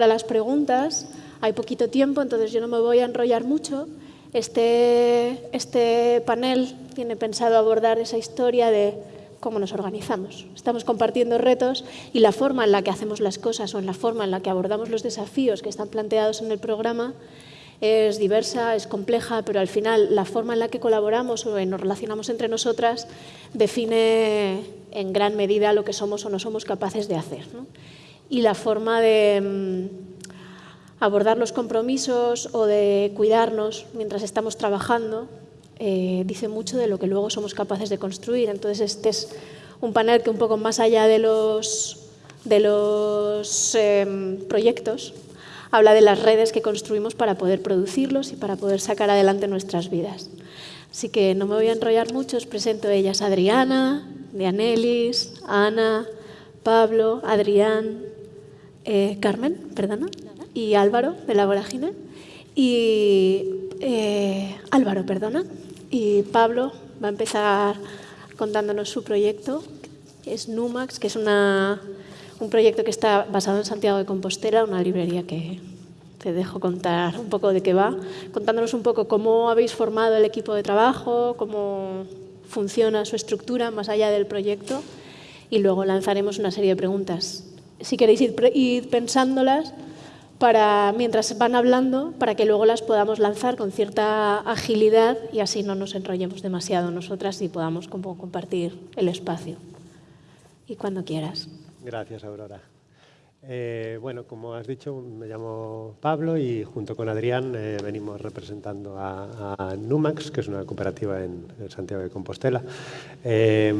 para las preguntas. Hay poquito tiempo, entonces yo no me voy a enrollar mucho. Este, este panel tiene pensado abordar esa historia de cómo nos organizamos. Estamos compartiendo retos y la forma en la que hacemos las cosas o en la forma en la que abordamos los desafíos que están planteados en el programa es diversa, es compleja, pero al final la forma en la que colaboramos o nos relacionamos entre nosotras define en gran medida lo que somos o no somos capaces de hacer. Y la forma de mm, abordar los compromisos o de cuidarnos mientras estamos trabajando eh, dice mucho de lo que luego somos capaces de construir. Entonces este es un panel que un poco más allá de los, de los em, proyectos habla de las redes que construimos para poder producirlos y para poder sacar adelante nuestras vidas. Así que no me voy a enrollar mucho, os presento a ellas Adriana, Dianelis, Ana, Pablo, Adrián, eh, Carmen, perdona, y Álvaro de la Vorágine. Y eh, Álvaro, perdona. Y Pablo va a empezar contándonos su proyecto, es Numax, que es un proyecto que está basado en Santiago de Compostela, una librería que te dejo contar un poco de qué va, contándonos un poco cómo habéis formado el equipo de trabajo, cómo funciona su estructura más allá del proyecto y luego lanzaremos una serie de preguntas. Si queréis ir, pensándolas para, mientras van hablando para que luego las podamos lanzar con cierta agilidad y así no nos enrollemos demasiado nosotras y podamos compartir el espacio. Y cuando quieras. Gracias, Aurora. Eh, bueno, como has dicho, me llamo Pablo y junto con Adrián eh, venimos representando a, Numax, que es una cooperativa en, Santiago de Compostela. Eh,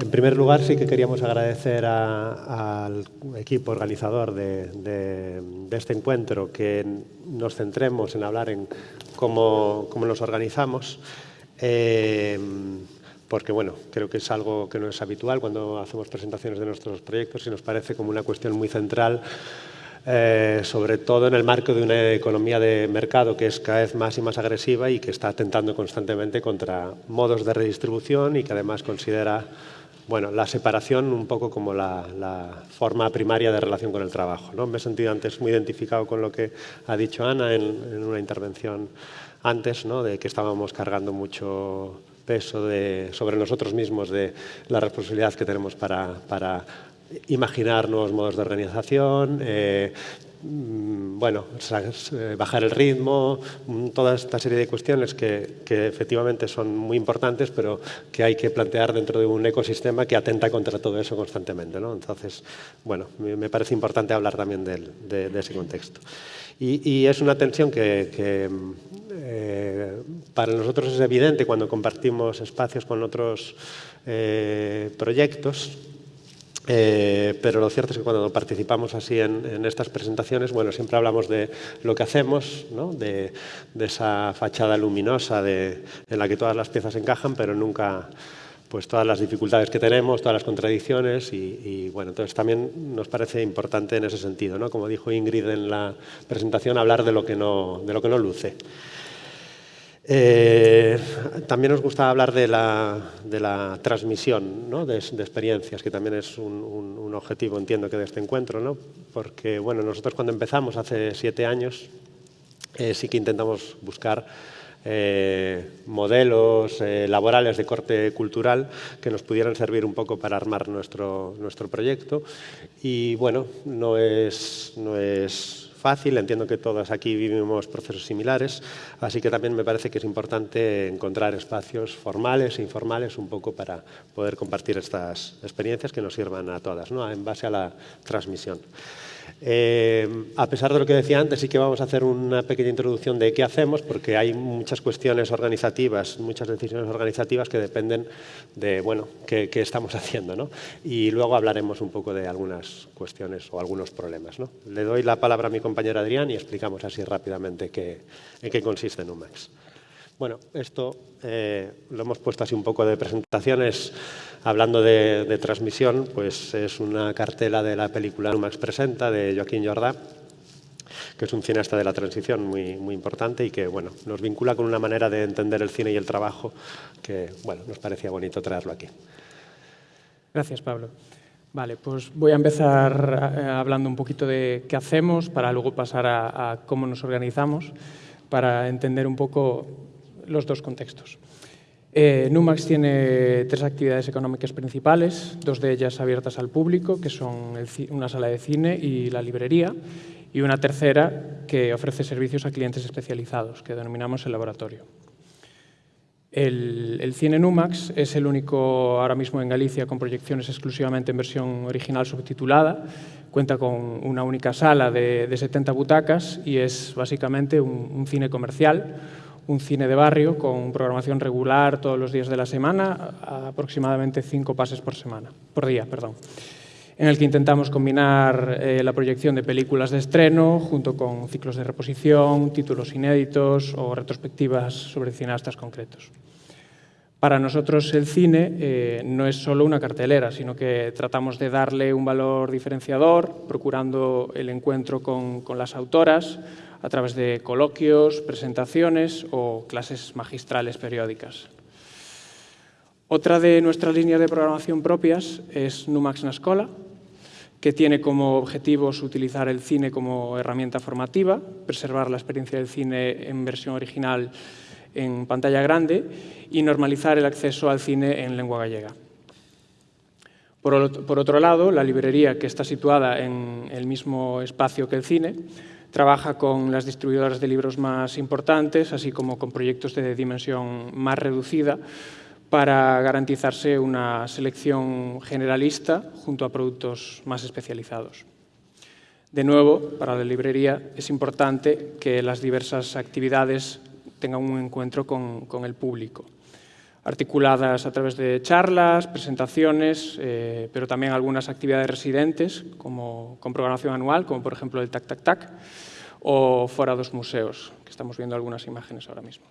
en primer lugar, sí que queríamos agradecer al equipo organizador de, este encuentro que nos centremos en hablar en cómo, cómo nos organizamos porque bueno, creo que es algo que no es habitual cuando hacemos presentaciones de nuestros proyectos y nos parece como una cuestión muy central, eh, sobre todo en el marco de una economía de mercado que es cada vez más y más agresiva y que está atentando constantemente contra modos de redistribución y que además considera bueno, la separación un poco como la, forma primaria de relación con el trabajo. ¿no? Me he sentido antes muy identificado con lo que ha dicho Ana en, una intervención antes, ¿no? de que estábamos cargando mucho peso sobre nosotros mismos de la responsabilidad que tenemos para, imaginar nuevos modos de organización, eh, bueno, eh, bajar el ritmo, mm, toda esta serie de cuestiones que, que, efectivamente son muy importantes, pero que hay que plantear dentro de un ecosistema que atenta contra todo eso constantemente. ¿no? Entonces, bueno, me parece importante hablar también de, de ese contexto. Y, es una tensión que, eh, para nosotros es evidente cuando compartimos espacios con otros eh, proyectos, eh, pero lo cierto es que cuando participamos así en, estas presentaciones, bueno, siempre hablamos de lo que hacemos, de, esa fachada luminosa en la que todas las piezas encajan, pero nunca pues todas las dificultades que tenemos, todas las contradicciones y, bueno, entonces también nos parece importante en ese sentido, ¿no? Como dijo Ingrid en la presentación, hablar de lo que no, de lo que no luce. Eh, también nos gusta hablar de la, de la transmisión ¿no? de, experiencias, que también es un, objetivo, entiendo que de este encuentro, ¿no? porque bueno, nosotros cuando empezamos hace siete años eh, sí que intentamos buscar eh, modelos laborales de corte cultural que nos pudieran servir un poco para armar nuestro, nuestro proyecto. Y bueno, no es, no es fácil, entiendo que todas aquí vivimos procesos similares, así que también me parece que es importante encontrar espacios formales e informales un poco para poder compartir estas experiencias que nos sirvan a todas, ¿no? en base a la transmisión. Eh, a pesar de lo que decía antes, sí que vamos a hacer una pequeña introducción de qué hacemos, porque hay muchas cuestiones organizativas, muchas decisiones organizativas que dependen de bueno, qué, estamos haciendo. ¿no? Y luego hablaremos un poco de algunas cuestiones o algunos problemas. ¿no? Le doy la palabra a mi compañero Adrián y explicamos así rápidamente qué, en qué consiste Numax. Bueno, esto eh, lo hemos puesto así un poco de presentaciones, hablando de, transmisión, pues es una cartela de la película Numax Presenta de Joaquín Jordá, que es un cineasta de la transición muy, muy importante y que bueno, nos vincula con una manera de entender el cine y el trabajo que bueno, nos parecía bonito traerlo aquí. Gracias, Pablo. Vale, pues voy a empezar eh, hablando un poquito de qué hacemos para luego pasar a, cómo nos organizamos para entender un poco los dos contextos. Eh, Numax tiene tres actividades económicas principales, dos de ellas abiertas al público, que son una sala de cine y la librería, y una tercera que ofrece servicios a clientes especializados, que denominamos el laboratorio. El, cine Numax es el único ahora mismo en Galicia con proyecciones exclusivamente en versión original subtitulada. Cuenta con una única sala de, 70 butacas y es básicamente un, cine comercial, un cine de barrio con programación regular todos los días de la semana, aproximadamente cinco pases por semana, por día, perdón en el que intentamos combinar eh, la proyección de películas de estreno junto con ciclos de reposición, títulos inéditos o retrospectivas sobre cineastas concretos. Para nosotros el cine eh, no es solo una cartelera, sino que tratamos de darle un valor diferenciador, procurando el encuentro con, con las autoras a través de coloquios, presentaciones o clases magistrales periódicas. Otra de nuestras líneas de programación propias es Numax na Escola, que tiene como objetivos utilizar el cine como herramienta formativa, preservar la experiencia del cine en versión original en pantalla grande y normalizar el acceso al cine en lengua gallega. Por, otro lado, la librería, que está situada en el mismo espacio que el cine, trabaja con las distribuidoras de libros más importantes, así como con proyectos de dimensión más reducida, para garantizarse una selección generalista junto a productos más especializados. De nuevo, para la librería es importante que las diversas actividades tengan un encuentro con, el público, articuladas a través de charlas, presentaciones, eh, pero también algunas actividades residentes, como con programación anual, como por ejemplo el Tac Tac Tac, o fuera dos museos, que estamos viendo algunas imágenes ahora mismo.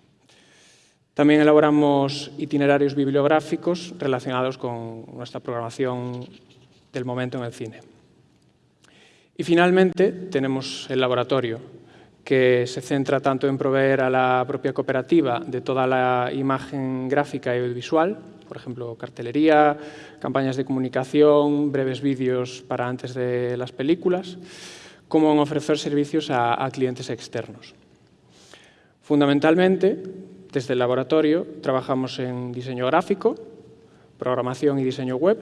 También elaboramos itinerarios bibliográficos relacionados con nuestra programación del momento en el cine. Y finalmente tenemos el laboratorio, que se centra tanto en proveer a la propia cooperativa de toda la imagen gráfica y audiovisual, por ejemplo, cartelería, campañas de comunicación, breves vídeos para antes de las películas, como en ofrecer servicios a, a clientes externos. Fundamentalmente, desde el laboratorio trabajamos en diseño gráfico, programación y diseño web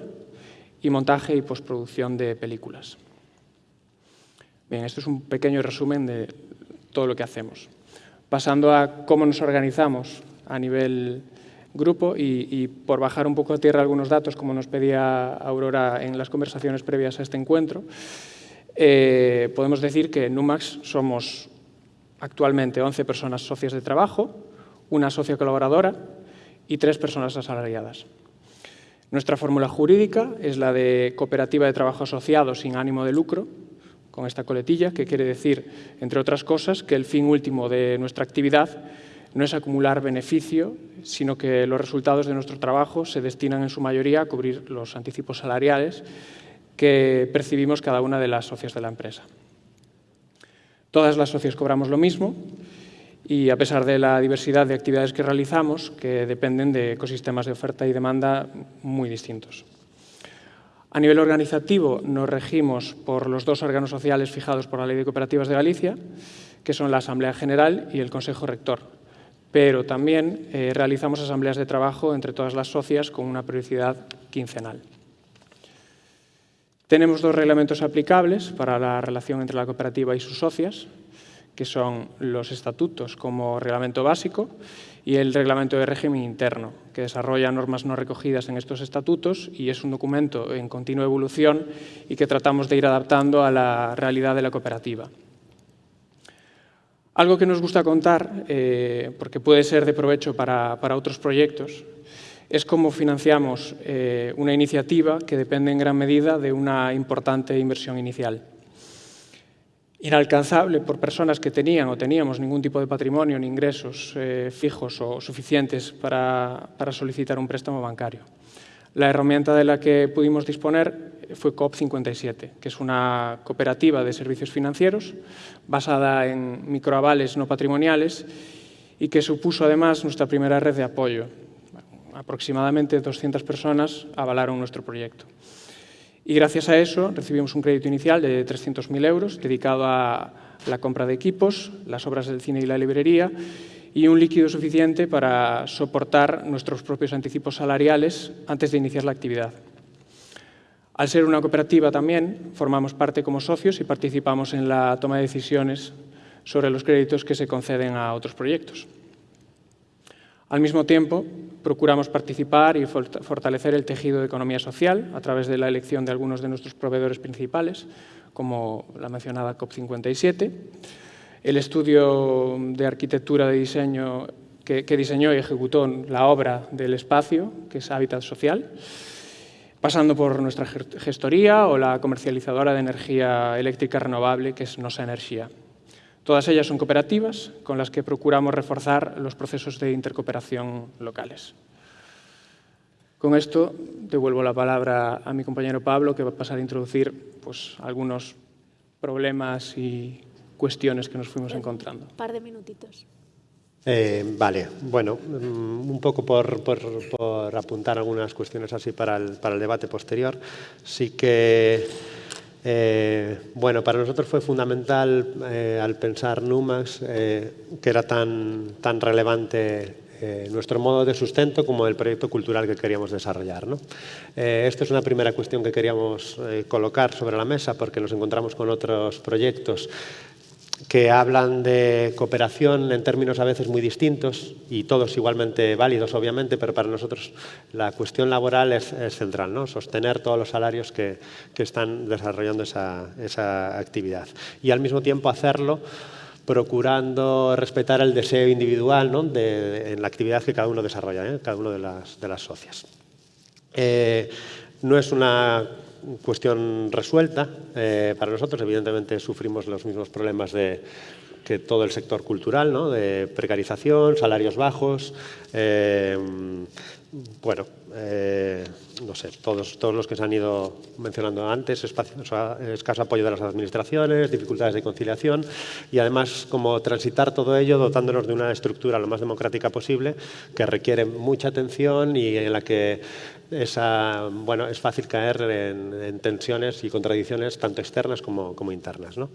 y montaje y postproducción de películas. Bien, esto es un pequeño resumen de todo lo que hacemos. Pasando a cómo nos organizamos a nivel grupo y, por bajar un poco a tierra algunos datos, como nos pedía Aurora en las conversaciones previas a este encuentro, eh, podemos decir que en Numax somos actualmente 11 personas socias de trabajo, una socia colaboradora y tres personas asalariadas. Nuestra fórmula jurídica es la de cooperativa de trabajo asociado sin ánimo de lucro, con esta coletilla, que quiere decir, entre otras cosas, que el fin último de nuestra actividad no es acumular beneficio, sino que los resultados de nuestro trabajo se destinan en su mayoría a cubrir los anticipos salariales que percibimos cada una de las socias de la empresa. Todas las socias cobramos lo mismo y a pesar de la diversidad de actividades que realizamos, que dependen de ecosistemas de oferta y demanda muy distintos. A nivel organizativo nos regimos por los dos órganos sociales fijados por la Ley de Cooperativas de Galicia, que son la Asamblea General y el Consejo Rector, pero también eh, realizamos asambleas de trabajo entre todas las socias con una periodicidad quincenal. Tenemos dos reglamentos aplicables para la relación entre la cooperativa y sus socias, que son los estatutos como reglamento básico y el reglamento de régimen interno, que desarrolla normas no recogidas en estos estatutos y es un documento en continua evolución y que tratamos de ir adaptando a la realidad de la cooperativa. Algo que nos gusta contar, eh, porque puede ser de provecho para, otros proyectos, es cómo financiamos eh, una iniciativa que depende en gran medida de una importante inversión inicial inalcanzable por personas que tenían o teníamos ningún tipo de patrimonio ni ingresos eh, fijos o suficientes para, solicitar un préstamo bancario. La herramienta de la que pudimos disponer fue COP57, que es una cooperativa de servicios financieros basada en microavales no patrimoniales y que supuso además nuestra primera red de apoyo. Aproximadamente 200 personas avalaron nuestro proyecto. Y gracias a eso recibimos un crédito inicial de 300.000 euros dedicado a la compra de equipos, las obras del cine y la librería y un líquido suficiente para soportar nuestros propios anticipos salariales antes de iniciar la actividad. Al ser una cooperativa también, formamos parte como socios y participamos en la toma de decisiones sobre los créditos que se conceden a otros proyectos. Al mismo tiempo, procuramos participar y fortalecer el tejido de economía social a través de la elección de algunos de nuestros proveedores principales, como la mencionada COP57, el estudio de arquitectura de diseño que, diseñó y ejecutó la obra del espacio, que es Hábitat Social, pasando por nuestra gestoría o la comercializadora de energía eléctrica renovable, que es Nosa Energía. Todas ellas son cooperativas con las que procuramos reforzar los procesos de intercooperación locales. Con esto devuelvo la palabra a mi compañero Pablo, que va a pasar a introducir pues, algunos problemas y cuestiones que nos fuimos encontrando. Un par de minutitos. Eh, vale, bueno, mm, un poco por, por, apuntar algunas cuestiones así para el, para el debate posterior. Sí que eh, bueno, para nosotros fue fundamental eh, al pensar Numax eh, que era tan, tan relevante nuestro modo de sustento como el proyecto cultural que queríamos desarrollar. ¿no? esta es una primera cuestión que queríamos colocar sobre la mesa porque nos encontramos con otros proyectos que hablan de cooperación en términos a veces muy distintos y todos igualmente válidos, obviamente, pero para nosotros la cuestión laboral es, central, ¿no? sostener todos los salarios que, están desarrollando esa, actividad. Y al mismo tiempo hacerlo procurando respetar el deseo individual ¿no? de, en la actividad que cada uno desarrolla, ¿eh? cada uno de las, de las socias. Eh, no es una cuestión resuelta eh, para nosotros. Evidentemente sufrimos los mismos problemas de, que todo el sector cultural, ¿no? de precarización, salarios bajos, eh, bueno, eh, no sé, todos, todos los que se han ido mencionando antes, escaso apoyo de las administraciones, dificultades de conciliación y además como transitar todo ello dotándonos de una estructura lo más democrática posible que requiere mucha atención y en la que esa, bueno, es fácil caer en, tensiones y contradicciones tanto externas como, como internas. ¿no?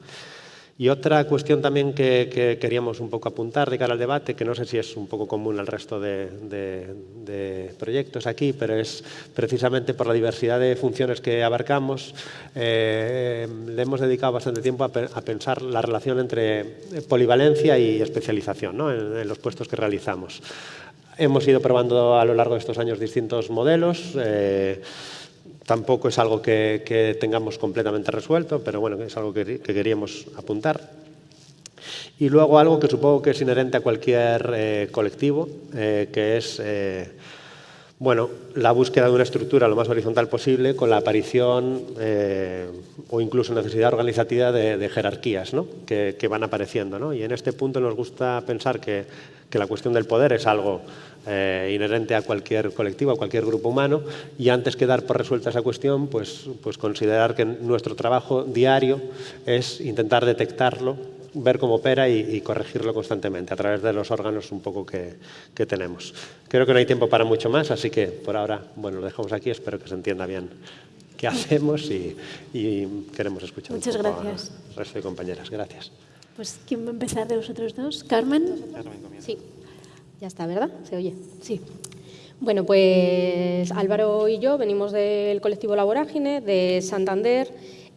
Y otra cuestión también que, queríamos un poco apuntar de cara al debate, que no sé si es un poco común al resto de, proyectos aquí, pero es precisamente por la diversidad de funciones que abarcamos, eh, le hemos dedicado bastante tiempo a, pensar la relación entre polivalencia y especialización en, los puestos que realizamos. Hemos ido probando a lo largo de estos años distintos modelos. Eh, Tampoco es algo que, tengamos completamente resuelto, pero bueno, es algo que, queríamos apuntar. Y luego algo que supongo que es inherente a cualquier eh, colectivo, eh, que es bueno, la búsqueda de una estructura lo más horizontal posible con la aparición o incluso necesidad organizativa de, jerarquías ¿no? que, van apareciendo. ¿no? Y en este punto nos gusta pensar que, que la cuestión del poder es algo eh, inherente a cualquier colectivo, a cualquier grupo humano, y antes que dar por resuelta esa cuestión, pues, pues considerar que nuestro trabajo diario es intentar detectarlo, ver cómo opera y, corregirlo constantemente a través de los órganos un poco que, que, tenemos. Creo que no hay tiempo para mucho más, así que por ahora, bueno, lo dejamos aquí, espero que se entienda bien qué hacemos y, queremos escuchar Muchas un poco gracias. al resto de compañeras. Gracias. Pues, ¿quién va a empezar de vosotros dos? ¿Carmen? Sí. Ya está, ¿verdad? ¿Se oye? Sí. Bueno, pues Álvaro y yo venimos del colectivo Laborágine, de Santander.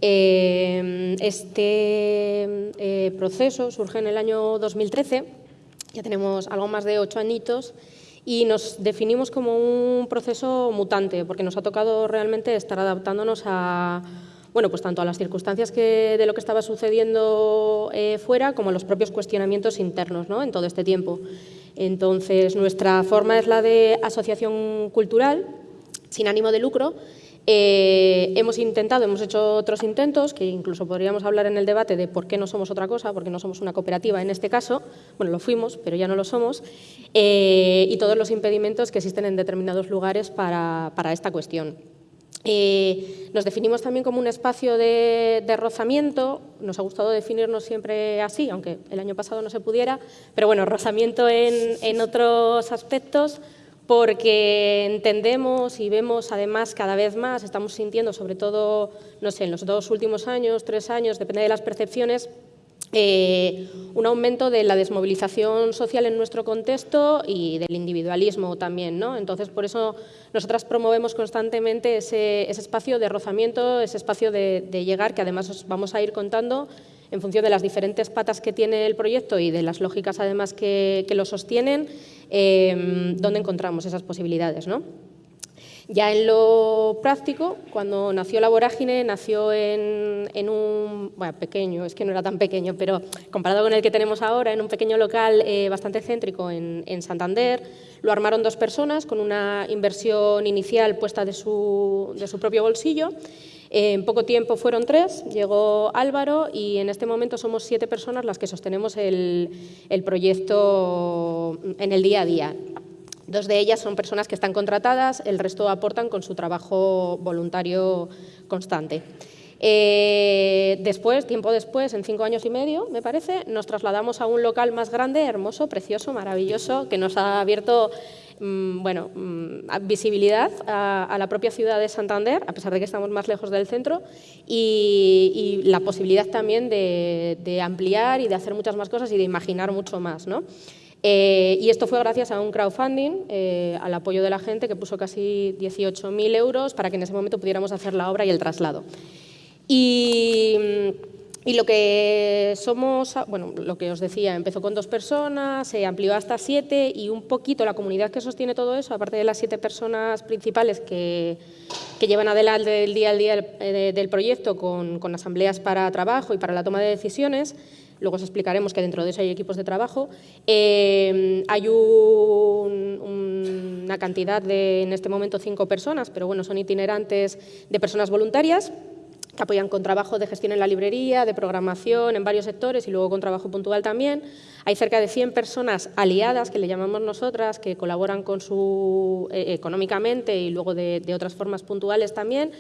Eh, este eh, proceso surge en el año 2013, ya tenemos algo más de ocho añitos, y nos definimos como un proceso mutante, porque nos ha tocado realmente estar adaptándonos a, bueno, pues tanto a las circunstancias que, de lo que estaba sucediendo eh, fuera como a los propios cuestionamientos internos ¿no? en todo este tiempo. Entonces, nuestra forma es la de asociación cultural, sin ánimo de lucro. Eh, hemos intentado, hemos hecho otros intentos, que incluso podríamos hablar en el debate de por qué no somos otra cosa, porque no somos una cooperativa en este caso, bueno, lo fuimos, pero ya no lo somos, eh, y todos los impedimentos que existen en determinados lugares para esta cuestión. Eh, nos definimos también como un espacio de, rozamiento, nos ha gustado definirnos siempre así, aunque el año pasado no se pudiera, pero bueno, rozamiento en, otros aspectos, porque entendemos y vemos además cada vez más, estamos sintiendo sobre todo, no sé, en los dos últimos años, tres años, depende de las percepciones, eh, un aumento de la desmovilización social en nuestro contexto y del individualismo también. ¿no? Entonces, por eso nosotras promovemos constantemente ese, espacio de rozamiento, ese espacio de, llegar, que además os vamos a ir contando en función de las diferentes patas que tiene el proyecto y de las lógicas además que, lo sostienen, eh, dónde encontramos esas posibilidades. ¿no? Ya en lo práctico, cuando nació la vorágine, nació en, un, bueno, pequeño, es que no era tan pequeño, pero comparado con el que tenemos ahora, en un pequeño local eh, bastante céntrico en, Santander, lo armaron dos personas con una inversión inicial puesta de su, de su propio bolsillo. En poco tiempo fueron tres, llegó Álvaro y en este momento somos siete personas las que sostenemos el, proyecto en el día a día. Dos de ellas son personas que están contratadas, el resto aportan con su trabajo voluntario constante. Eh, después, tiempo después, en cinco años y medio, me parece, nos trasladamos a un local más grande, hermoso, precioso, maravilloso, que nos ha abierto bueno, mm, visibilidad a, la propia ciudad de Santander, a pesar de que estamos más lejos del centro, y, la posibilidad también de, de, ampliar y de hacer muchas más cosas y de imaginar mucho más. ¿no? Eh, y esto fue gracias a un crowdfunding, eh, al apoyo de la gente que puso casi 18.000 euros para que en ese momento pudiéramos hacer la obra y el traslado. Y, lo que somos, bueno, lo que os decía, empezó con dos personas, se amplió hasta siete y un poquito la comunidad que sostiene todo eso, aparte de las siete personas principales que, llevan adelante el día al día del, del proyecto con, con asambleas para trabajo y para la toma de decisiones, luego os explicaremos que dentro de eso hay equipos de trabajo. Eh, hay una cantidad de, en este momento, cinco personas, pero bueno, son itinerantes de personas voluntarias que apoyan con trabajo de gestión en la librería, de programación en varios sectores y luego con trabajo puntual también. Hay cerca de 100 personas aliadas, que le llamamos nosotras, que colaboran con su, eh, económicamente y luego de otras formas puntuales también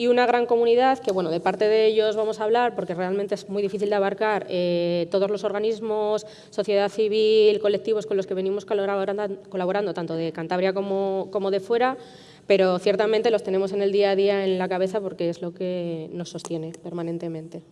y una gran comunidad que, bueno, de parte de ellos vamos a hablar porque realmente es muy difícil de abarcar eh, todos los organismos, sociedad civil, colectivos con los que venimos colaborando, colaborando tanto de Cantabria como, como de fuera, pero ciertamente los tenemos en el día a día en la cabeza porque es lo que nos sostiene permanentemente.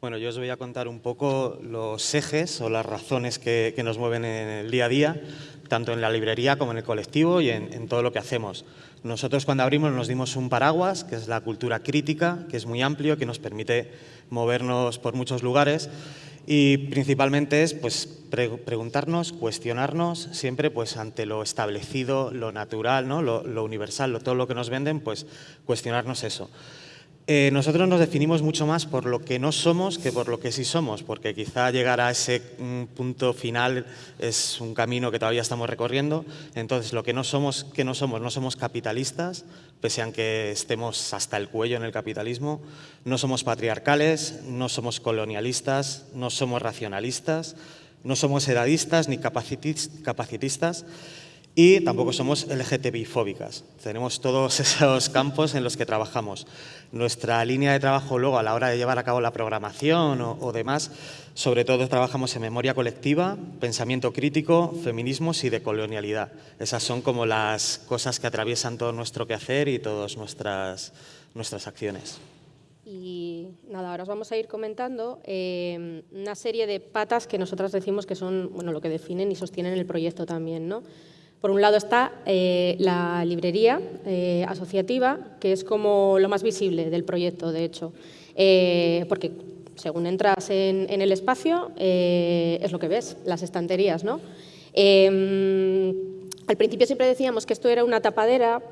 Bueno, yo os voy a contar un poco los ejes o las razones que, nos mueven en el día a día, tanto en la librería como en el colectivo y en todo lo que hacemos. Nosotros cuando abrimos nos dimos un paraguas, que es la cultura crítica, que es muy amplio, que nos permite movernos por muchos lugares y principalmente es pues, preguntarnos, cuestionarnos siempre pues, ante lo establecido, lo natural, ¿no? lo, lo universal, todo lo que nos venden, pues cuestionarnos eso. Eh, nosotros nos definimos mucho más por lo que no somos que por lo que sí somos, porque quizá llegar a ese mm, punto final es un camino que todavía estamos recorriendo. Entonces, lo que no somos, que no somos, no somos capitalistas, pese a que estemos hasta el cuello en el capitalismo, no somos patriarcales, no somos colonialistas, no somos racionalistas, no somos edadistas ni capacitistas y tampoco somos LGTBI-fóbicas. Tenemos todos esos campos en los que trabajamos. Nuestra línea de trabajo luego a la hora de llevar a cabo la programación o, demás, sobre todo trabajamos en memoria colectiva, pensamiento crítico, feminismos y decolonialidad. Esas son como las cosas que atraviesan todo nuestro quehacer y todas nuestras, nuestras acciones. Y nada, ahora os vamos a ir comentando eh, una serie de patas que nosotras decimos que son bueno, lo que definen y sostienen el proyecto también. ¿no? Por un lado está eh, la librería eh, asociativa, que es como lo más visible del proyecto, de hecho, eh, porque según entras en, en el espacio es lo que ves, las estanterías. ¿no? al principio siempre decíamos que esto era una tapadera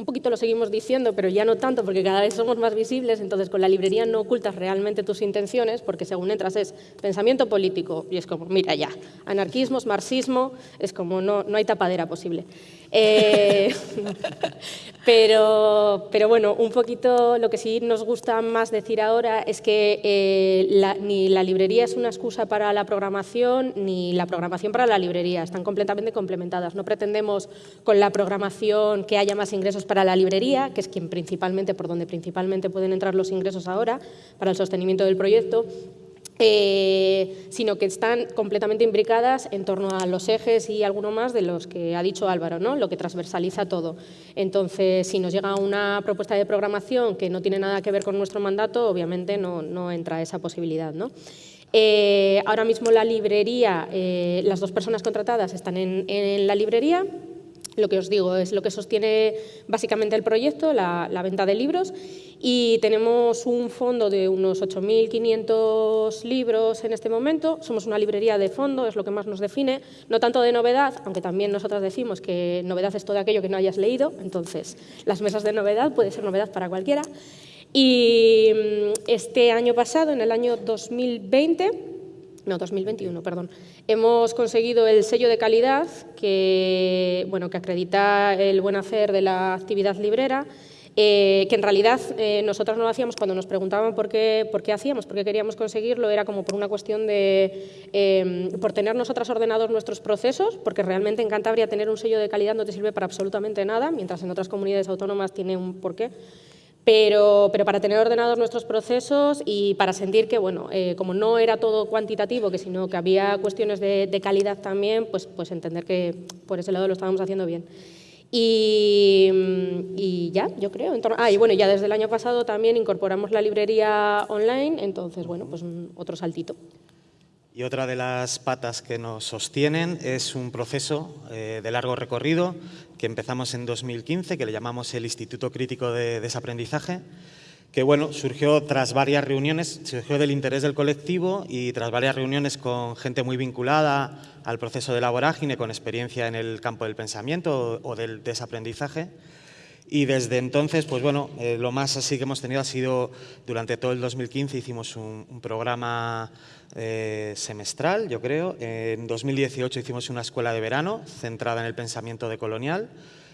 un poquito lo seguimos diciendo, pero ya no tanto porque cada vez somos más visibles, entonces con la librería no ocultas realmente tus intenciones porque según entras es pensamiento político y es como, mira ya, anarquismo, marxismo, es como no, no hay tapadera posible. Eh, pero, pero bueno, un poquito lo que sí nos gusta más decir ahora es que eh, ni la librería es una excusa para la programación, ni la programación para la librería, están completamente complementadas. No pretendemos con la programación que haya más ingresos para la librería, que es quien principalmente, por donde principalmente pueden entrar los ingresos ahora, para el sostenimiento del proyecto, eh, sino que están completamente imbricadas en torno a los ejes y alguno más de los que ha dicho Álvaro, ¿no? lo que transversaliza todo. Entonces, si nos llega una propuesta de programación que no tiene nada que ver con nuestro mandato, obviamente no, entra esa posibilidad. ¿no? Eh, ahora mismo la librería, eh, las dos personas contratadas están en, la librería, lo que os digo es lo que sostiene básicamente el proyecto, la, la venta de libros, y tenemos un fondo de unos 8.500 libros en este momento. Somos una librería de fondo, es lo que más nos define, no tanto de novedad, aunque también nosotras decimos que novedad es todo aquello que no hayas leído, entonces las mesas de novedad puede ser novedad para cualquiera. Y mm, este año pasado, en el año 2020, no, 2021, perdón, hemos conseguido el sello de calidad que, bueno, que acredita el buen hacer de la actividad librera, eh, que en realidad eh, nosotros no lo hacíamos cuando nos preguntaban por qué, por qué hacíamos, por qué queríamos conseguirlo, era como por una cuestión de, eh, por tener nosotras ordenados nuestros procesos, porque realmente en Cantabria tener un sello de calidad no te sirve para absolutamente nada, mientras en otras comunidades autónomas tiene un porqué. Pero, pero, para tener ordenados nuestros procesos y para sentir que, bueno, como no era todo cuantitativo, que sino que había cuestiones de, calidad también, pues, pues entender que por ese lado lo estábamos haciendo bien. Y, ya, yo creo. ah, y bueno, ya desde el año pasado también incorporamos la librería online, entonces, bueno, pues otro saltito. Y otra de las patas que nos sostienen es un proceso eh, de largo recorrido que empezamos en 2015, que le llamamos el Instituto Crítico de Desaprendizaje, que bueno, surgió tras varias reuniones, surgió del interés del colectivo y tras varias reuniones con gente muy vinculada al proceso de la vorágine, con experiencia en el campo del pensamiento o, del desaprendizaje. Y desde entonces, pues bueno, eh, lo más así que hemos tenido ha sido, durante todo el 2015 hicimos un, programa eh, semestral, yo creo. En 2018 hicimos una escuela de verano centrada en el pensamiento decolonial.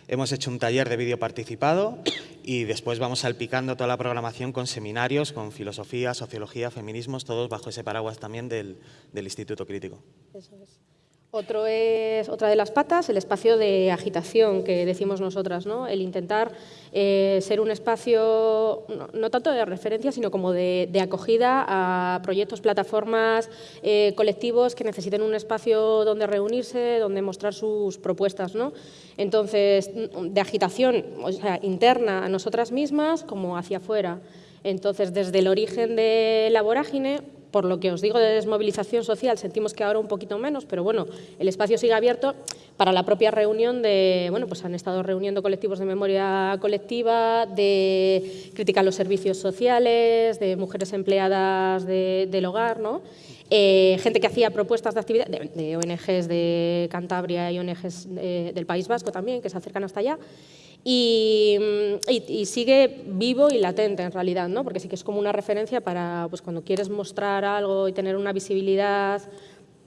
Hemos hecho un taller de vídeo participado y después vamos salpicando toda la programación con seminarios, con filosofía, sociología, feminismos, todos bajo ese paraguas también del, del Instituto Crítico. Eso es. Otro es, otra de las patas, el espacio de agitación que decimos nosotras, ¿no? el intentar eh, ser un espacio no, tanto de referencia, sino como de, acogida a proyectos, plataformas, eh, colectivos que necesiten un espacio donde reunirse, donde mostrar sus propuestas. ¿no? Entonces, de agitación o sea, interna a nosotras mismas como hacia afuera. Entonces, desde el origen de la vorágine, por lo que os digo de desmovilización social, sentimos que ahora un poquito menos, pero bueno, el espacio sigue abierto para la propia reunión de, bueno, pues han estado reuniendo colectivos de memoria colectiva, de crítica a los servicios sociales, de mujeres empleadas del hogar, ¿no? Eh, gente que hacía propuestas de actividad, de, ONGs de Cantabria y ONGs del País Vasco también, que se acercan hasta allá, Mm, y, sigue vivo y latente en realidad, ¿no? porque sí que es como una referencia para pues, cuando quieres mostrar algo y tener una visibilidad,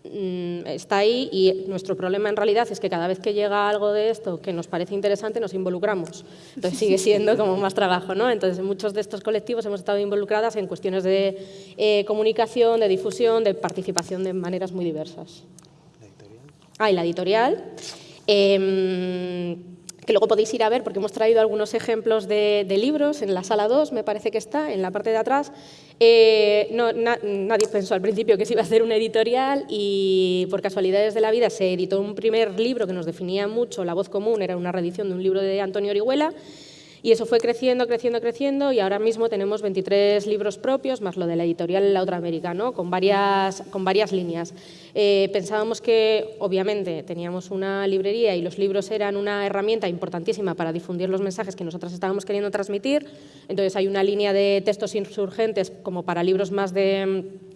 mm, está ahí y nuestro problema en realidad es que cada vez que llega algo de esto que nos parece interesante nos involucramos. Entonces sigue siendo como más trabajo. ¿no? Entonces muchos de estos colectivos hemos estado involucradas en cuestiones de eh, comunicación, de difusión, de participación de maneras muy diversas. ¿La editorial? Ah, y la editorial. Em, que luego podéis ir a ver porque hemos traído algunos ejemplos de, libros en la sala 2, me parece que está, en la parte de atrás. Eh, nadie pensó al principio que se iba a hacer una editorial y por casualidades de la vida se editó un primer libro que nos definía mucho, La voz común, era una reedición de un libro de Antonio Orihuela, y eso fue creciendo, creciendo, creciendo y ahora mismo tenemos 23 libros propios, más lo de la editorial La Otra América, ¿no? con, varias, con varias líneas. Eh, pensábamos que, obviamente, teníamos una librería y los libros eran una herramienta importantísima para difundir los mensajes que nosotros estábamos queriendo transmitir. Entonces hay una línea de textos insurgentes como para libros más de mm,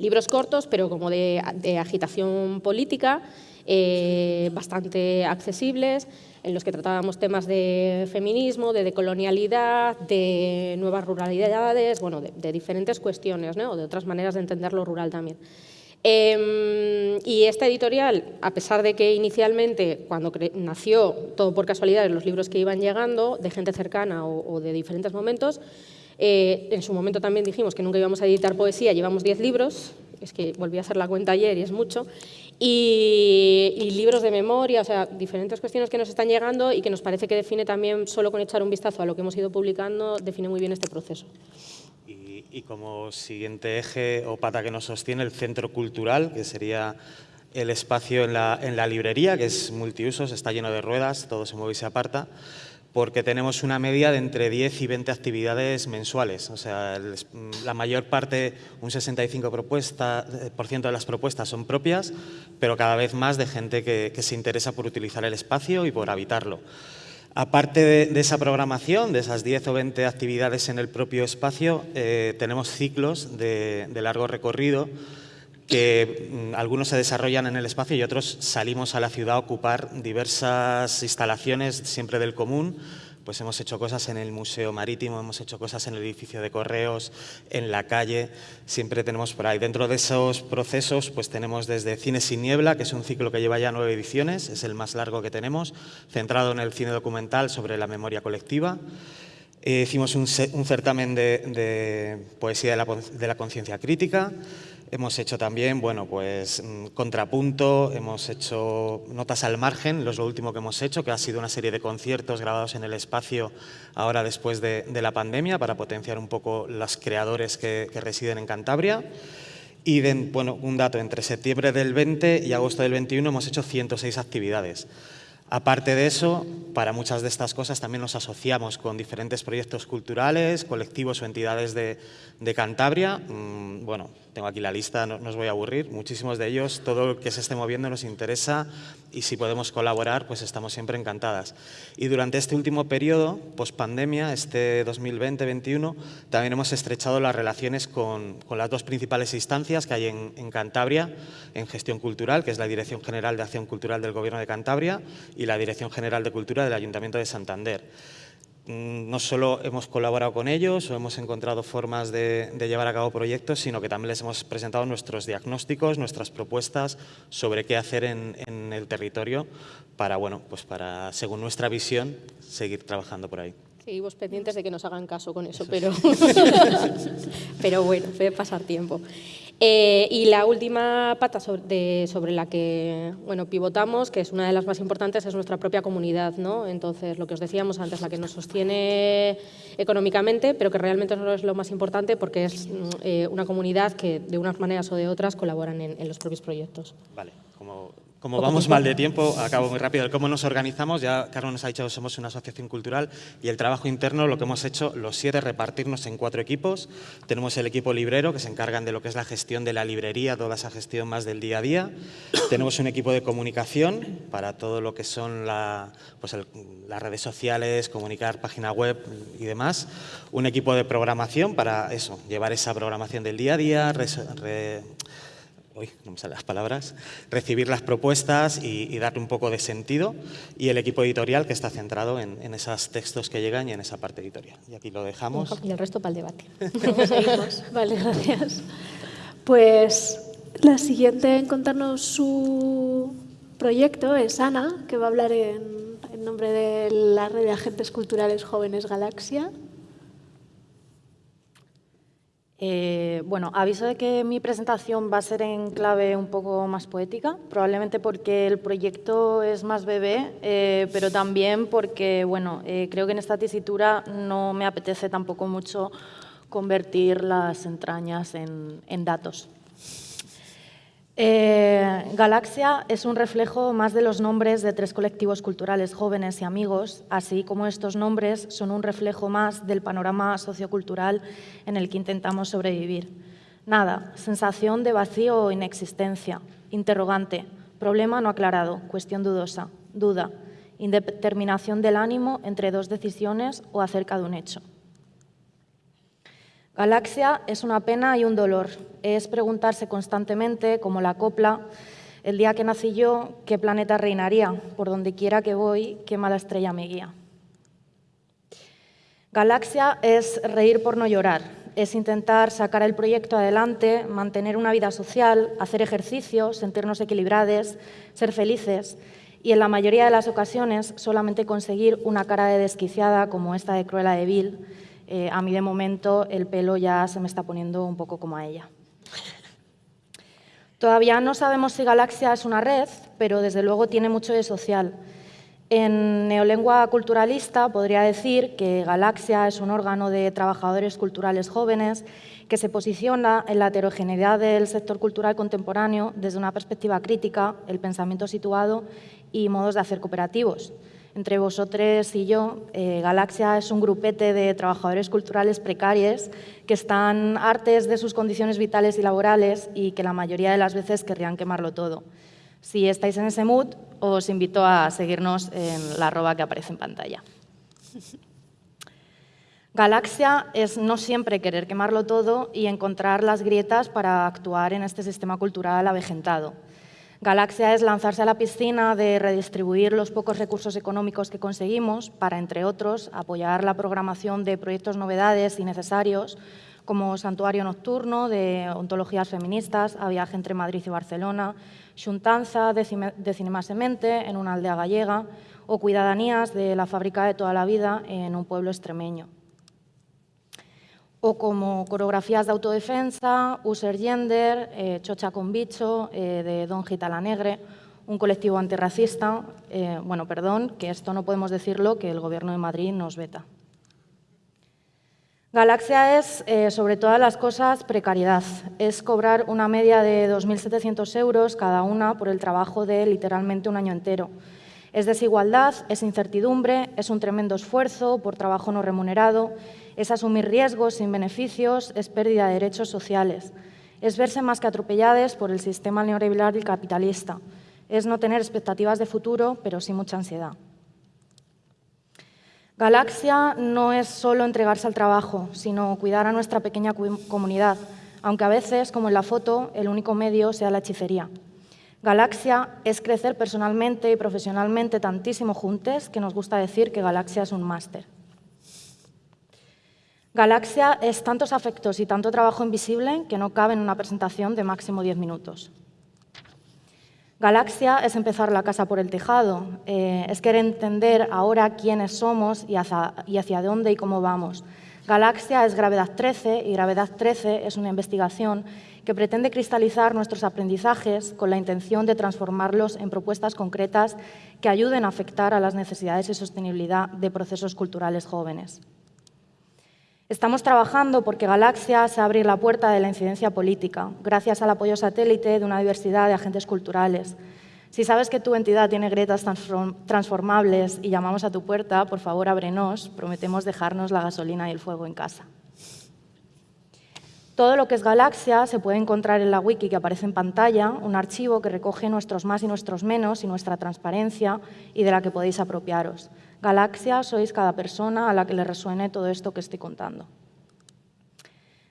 libros cortos, pero como de, agitación política, eh, bastante accesibles en los que tratábamos temas de feminismo, de decolonialidad, de nuevas ruralidades, bueno, de, diferentes cuestiones, o de otras maneras de entender lo rural también. Em, y esta editorial, a pesar de que inicialmente, cuando nació, todo por casualidad, los libros que iban llegando, de gente cercana o, de diferentes momentos, eh, en su momento también dijimos que nunca íbamos a editar poesía, llevamos 10 libros, es que volví a hacer la cuenta ayer y es mucho, y, libros de memoria, o sea, diferentes cuestiones que nos están llegando y que nos parece que define también, solo con echar un vistazo a lo que hemos ido publicando, define muy bien este proceso. Y, y como siguiente eje o pata que nos sostiene el centro cultural, que sería el espacio en la, en la librería, que es multiusos, está lleno de ruedas, todo se mueve y se aparta porque tenemos una media de entre 10 y 20 actividades mensuales. O sea, la mayor parte, un 65% de las propuestas son propias, pero cada vez más de gente que, se interesa por utilizar el espacio y por habitarlo. Aparte de, esa programación, de esas 10 o 20 actividades en el propio espacio, eh, tenemos ciclos de largo recorrido que mm, algunos se desarrollan en el espacio y otros salimos a la ciudad a ocupar diversas instalaciones siempre del común. Pues hemos hecho cosas en el Museo Marítimo, hemos hecho cosas en el edificio de correos, en la calle, siempre tenemos por ahí. Dentro de esos procesos pues tenemos desde Cine sin niebla, que es un ciclo que lleva ya nueve ediciones, es el más largo que tenemos, centrado en el cine documental sobre la memoria colectiva. Eh, hicimos un, certamen de, poesía de la conciencia crítica, Hemos hecho también, bueno, pues mm, contrapunto, hemos hecho notas al margen, lo es lo último que hemos hecho, que ha sido una serie de conciertos grabados en el espacio ahora después de, la pandemia para potenciar un poco los creadores que, residen en Cantabria. Y, bueno, un dato, entre septiembre del 20 y agosto del 21 hemos hecho 106 actividades. Aparte de eso, para muchas de estas cosas también nos asociamos con diferentes proyectos culturales, colectivos o entidades de, Cantabria. Mm, bueno, tengo aquí la lista, no, os voy a aburrir. Muchísimos de ellos, todo lo que se esté moviendo nos interesa y si podemos colaborar, pues estamos siempre encantadas. Y durante este último periodo, post-pandemia, este 2020-2021, también hemos estrechado las relaciones con, las dos principales instancias que hay en, en Cantabria en gestión cultural, que es la Dirección General de Acción Cultural del Gobierno de Cantabria y la Dirección General de Cultura del Ayuntamiento de Santander. Mm, no solo hemos colaborado con ellos o hemos encontrado formas de, llevar a cabo proyectos, sino que también les hemos presentado nuestros diagnósticos, nuestras propuestas sobre qué hacer en, en el territorio para, bueno, pues para, según nuestra visión, seguir trabajando por ahí. Seguimos pendientes de que nos hagan caso con eso, pero, pero bueno, puede pasar tiempo. Eh, y la última pata sobre, la que bueno, pivotamos, que es una de las más importantes, es nuestra propia comunidad. ¿no? Entonces, lo que os decíamos antes, la que nos sostiene económicamente, pero que realmente no es lo más importante porque es eh, una comunidad que de unas maneras o de otras colaboran en, los propios proyectos. Vale, como vamos mal de tiempo, acabo muy rápido. ¿Cómo nos organizamos? Ya Carlos nos ha dicho que somos una asociación cultural y el trabajo interno lo que hemos hecho los siete repartirnos en cuatro equipos. Tenemos el equipo librero que se encargan de lo que es la gestión de la librería, toda esa gestión más del día a día. Tenemos un equipo de comunicación para todo lo que son pues las redes sociales, comunicar página web y demás. Un equipo de programación para eso, llevar esa programación del día a día, no me salen las palabras, recibir las propuestas y, darle un poco de sentido y el equipo editorial que está centrado en, esos textos que llegan y en esa parte editorial. Y aquí lo dejamos. Y el resto para el debate. vale, gracias. Pues la siguiente en contarnos su proyecto es Ana, que va a hablar en nombre de la red de agentes culturales jóvenes Galaxia. Eh, bueno, aviso de que mi presentación va a ser en clave un poco más poética, probablemente porque el proyecto es más bebé, eh, pero también porque, bueno, eh, creo que en esta tesitura no me apetece tampoco mucho convertir las entrañas en datos. Eh, Galaxia es un reflejo más de los nombres de tres colectivos culturales jóvenes y amigos, así como estos nombres son un reflejo más del panorama sociocultural en el que intentamos sobrevivir. Nada, sensación de vacío o inexistencia, interrogante, problema no aclarado, cuestión dudosa, duda, indeterminación del ánimo entre dos decisiones o acerca de un hecho. Galaxia es una pena y un dolor. Es preguntarse constantemente, como la copla, el día que nací yo, qué planeta reinaría, por donde quiera que voy, qué mala estrella me guía. Galaxia es reír por no llorar, es intentar sacar el proyecto adelante, mantener una vida social, hacer ejercicio, sentirnos equilibrados, ser felices y en la mayoría de las ocasiones solamente conseguir una cara de desquiciada como esta de Cruella de Vil, eh, a mí de momento el pelo ya se me está poniendo un poco como a ella. Todavía no sabemos si Galaxia es una red, pero desde luego tiene mucho de social. En neolengua culturalista podría decir que Galaxia es un órgano de trabajadores culturales jóvenes que se posiciona en la heterogeneidad del sector cultural contemporáneo desde una perspectiva crítica, el pensamiento situado y modos de hacer cooperativos. Entre vosotros y yo, eh, Galaxia es un grupete de trabajadores culturales precarios que están hartes de sus condiciones vitales y laborales y que la mayoría de las veces querrían quemarlo todo. Si estáis en ese mood, os invito a seguirnos en la arroba que aparece en pantalla. Galaxia es no siempre querer quemarlo todo y encontrar las grietas para actuar en este sistema cultural avejentado. Galaxia es lanzarse a la piscina de redistribuir los pocos recursos económicos que conseguimos para, entre otros, apoyar la programación de proyectos novedades y necesarios como Santuario Nocturno de Ontologías Feministas a viaje entre Madrid y Barcelona, Xuntanza de, Cinema Semente en una aldea gallega o Cuidadanías de la fábrica de toda la vida en un pueblo extremeño. O como coreografías de autodefensa, User Gender, eh, Chocha con Bicho, eh, de Don Gitala Negre, un colectivo antirracista. Eh, bueno, perdón, que esto no podemos decirlo, que el Gobierno de Madrid nos veta. Galaxia es, sobre todas las cosas, precariedad. Es cobrar una media de 2.700 euros cada una por el trabajo de literalmente un año entero. Es desigualdad, es incertidumbre, es un tremendo esfuerzo por trabajo no remunerado, es asumir riesgos sin beneficios, es pérdida de derechos sociales, es verse más que atropelladas por el sistema neoliberal y capitalista, es no tener expectativas de futuro, pero sí mucha ansiedad. Galaxia no es solo entregarse al trabajo, sino cuidar a nuestra pequeña comunidad, aunque a veces, como en la foto, el único medio sea la hechicería. Galaxia es crecer personalmente y profesionalmente tantísimo juntos que nos gusta decir que Galaxia es un máster. Galaxia es tantos afectos y tanto trabajo invisible que no cabe en una presentación de máximo 10 minutos. Galaxia es empezar la casa por el tejado, eh, es querer entender ahora quiénes somos y hacia, y hacia dónde y cómo vamos. Galaxia es Gravedad 13 y Gravedad 13 es una investigación que pretende cristalizar nuestros aprendizajes con la intención de transformarlos en propuestas concretas que ayuden a afectar a las necesidades y sostenibilidad de procesos culturales jóvenes. Estamos trabajando porque Galaxia se abre la puerta de la incidencia política, gracias al apoyo satélite de una diversidad de agentes culturales. Si sabes que tu entidad tiene grietas transformables y llamamos a tu puerta, por favor ábrenos, prometemos dejarnos la gasolina y el fuego en casa. Todo lo que es Galaxia se puede encontrar en la wiki que aparece en pantalla, un archivo que recoge nuestros más y nuestros menos y nuestra transparencia y de la que podéis apropiaros. Galaxia sois cada persona a la que le resuene todo esto que estoy contando.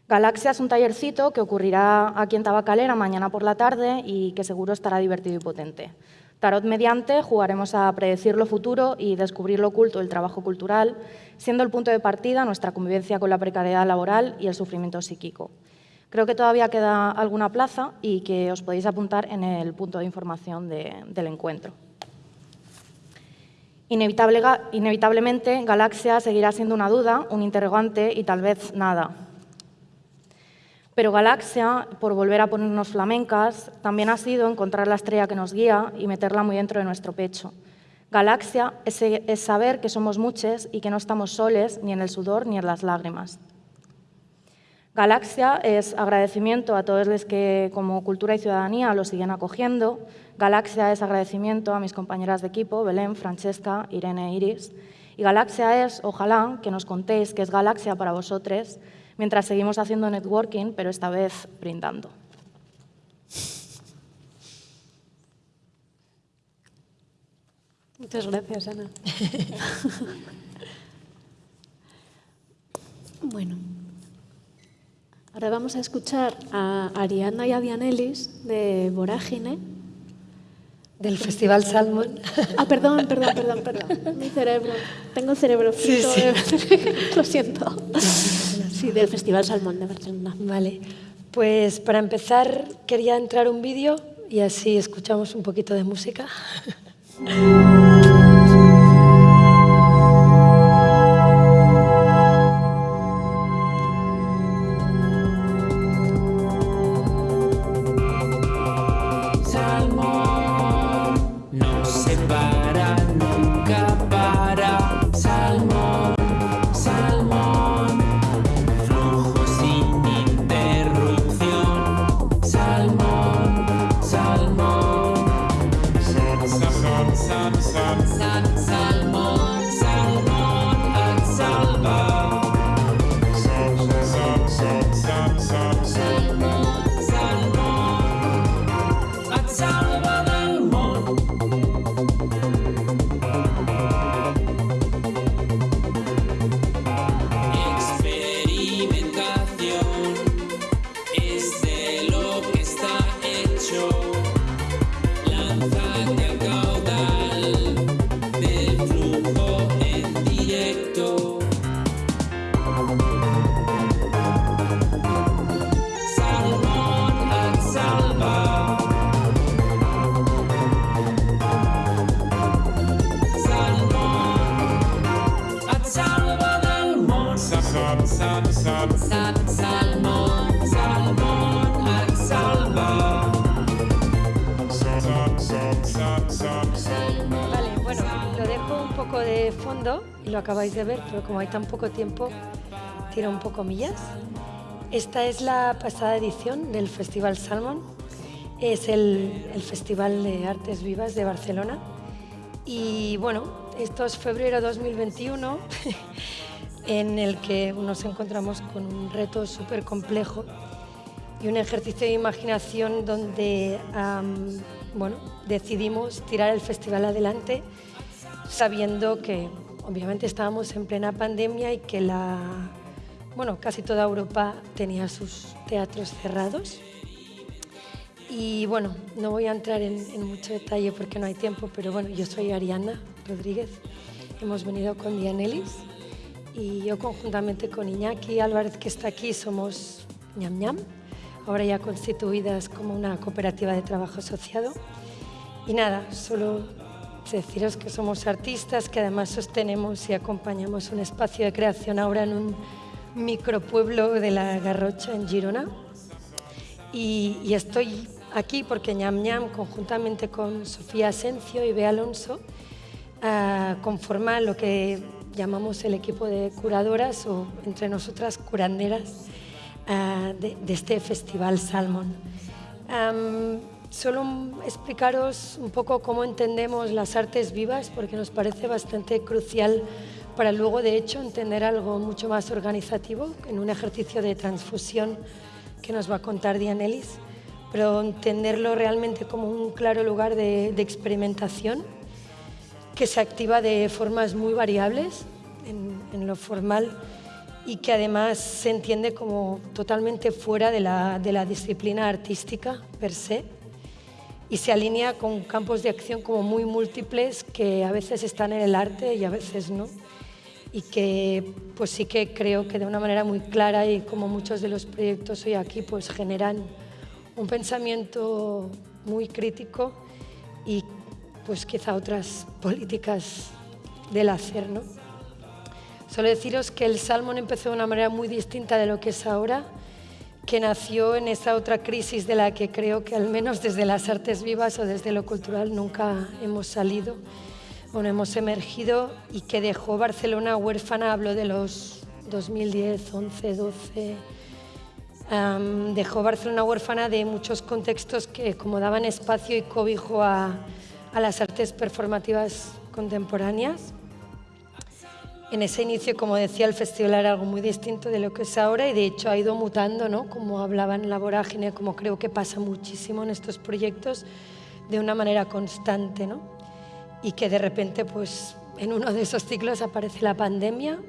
Galaxia es un tallercito que ocurrirá aquí en Tabacalera mañana por la tarde y que seguro estará divertido y potente. Tarot mediante jugaremos a predecir lo futuro y descubrir lo oculto del trabajo cultural, siendo el punto de partida nuestra convivencia con la precariedad laboral y el sufrimiento psíquico. Creo que todavía queda alguna plaza y que os podéis apuntar en el punto de información del encuentro. Inevitablemente, Galaxia seguirá siendo una duda, un interrogante y tal vez nada. Pero Galaxia, por volver a ponernos flamencas, también ha sido encontrar la estrella que nos guía y meterla muy dentro de nuestro pecho. Galaxia es, saber que somos muchos y que no estamos soles ni en el sudor ni en las lágrimas. Galaxia es agradecimiento a todos los que como cultura y ciudadanía lo siguen acogiendo. Galaxia es agradecimiento a mis compañeras de equipo, Belén, Francesca, Irene, Iris. Y Galaxia es, ojalá, que nos contéis qué es Galaxia para vosotros mientras seguimos haciendo networking, pero esta vez brindando. Muchas gracias, Ana. bueno, ahora vamos a escuchar a Ariana y a Dianelis de Vorágine. Del Festival Salmon. Ah, perdón, perdón, perdón, perdón. Mi cerebro. Tengo el cerebro frito. Lo siento. Sí, del Festival Salmón de Barcelona. Vale. Pues para empezar quería entrar un vídeo y así escuchamos un poquito de música. acabáis de ver, pero como hay tan poco tiempo, tiro un poco millas. Esta es la pasada edición del Festival Salmon. Es el, el Festival de Artes Vivas de Barcelona. Y bueno, esto es febrero 2021, en el que nos encontramos con un reto súper complejo y un ejercicio de imaginación donde am, bueno, decidimos tirar el festival adelante sabiendo que obviamente estábamos en plena pandemia y que la, bueno, casi toda Europa tenía sus teatros cerrados. Y bueno, no voy a entrar en, en mucho detalle porque no hay tiempo, pero bueno, yo soy Ariana Rodríguez, hemos venido con Dianelis y yo conjuntamente con Iñaki Álvarez que está aquí somos ñam ñam, ahora ya constituidas como una cooperativa de trabajo asociado. Y nada, solo deciros que somos artistas, que además sostenemos y acompañamos un espacio de creación ahora en un micropueblo de la Garrocha en Girona. Y, y estoy aquí porque ñam ñam, conjuntamente con Sofía Asencio y Bea Alonso, ah, conforma lo que llamamos el equipo de curadoras o entre nosotras curanderas ah, de, de este festival Salmon. Am, solo explicaros un poco cómo entendemos las artes vivas, porque nos parece bastante crucial para luego, de hecho, entender algo mucho más organizativo en un ejercicio de transfusión que nos va a contar Dianelis, pero entenderlo realmente como un claro lugar de, experimentación que se activa de formas muy variables en, en lo formal y que además se entiende como totalmente fuera de la, de la disciplina artística per se y se alinea con campos de acción como muy múltiples que a veces están en el arte y a veces no y que pues sí que creo que de una manera muy clara y como muchos de los proyectos hoy aquí pues generan un pensamiento muy crítico y pues quizá otras políticas del hacer, ¿no? Solo deciros que el Salmon empezó de una manera muy distinta de lo que es ahora, que nació en esa otra crisis de la que creo que al menos desde las artes vivas o desde lo cultural nunca hemos salido o no hemos emergido y que dejó Barcelona huérfana, hablo de los 2010, 11, 12, um, dejó Barcelona huérfana de muchos contextos que como daban espacio y cobijo a, a las artes performativas contemporáneas. En ese inicio, como decía, el festival era algo muy distinto de lo que es ahora y de hecho ha ido mutando, ¿no? como hablaban la vorágine, como creo que pasa muchísimo en estos proyectos, de una manera constante. ¿no? Y que de repente, pues, en uno de esos ciclos aparece la pandemia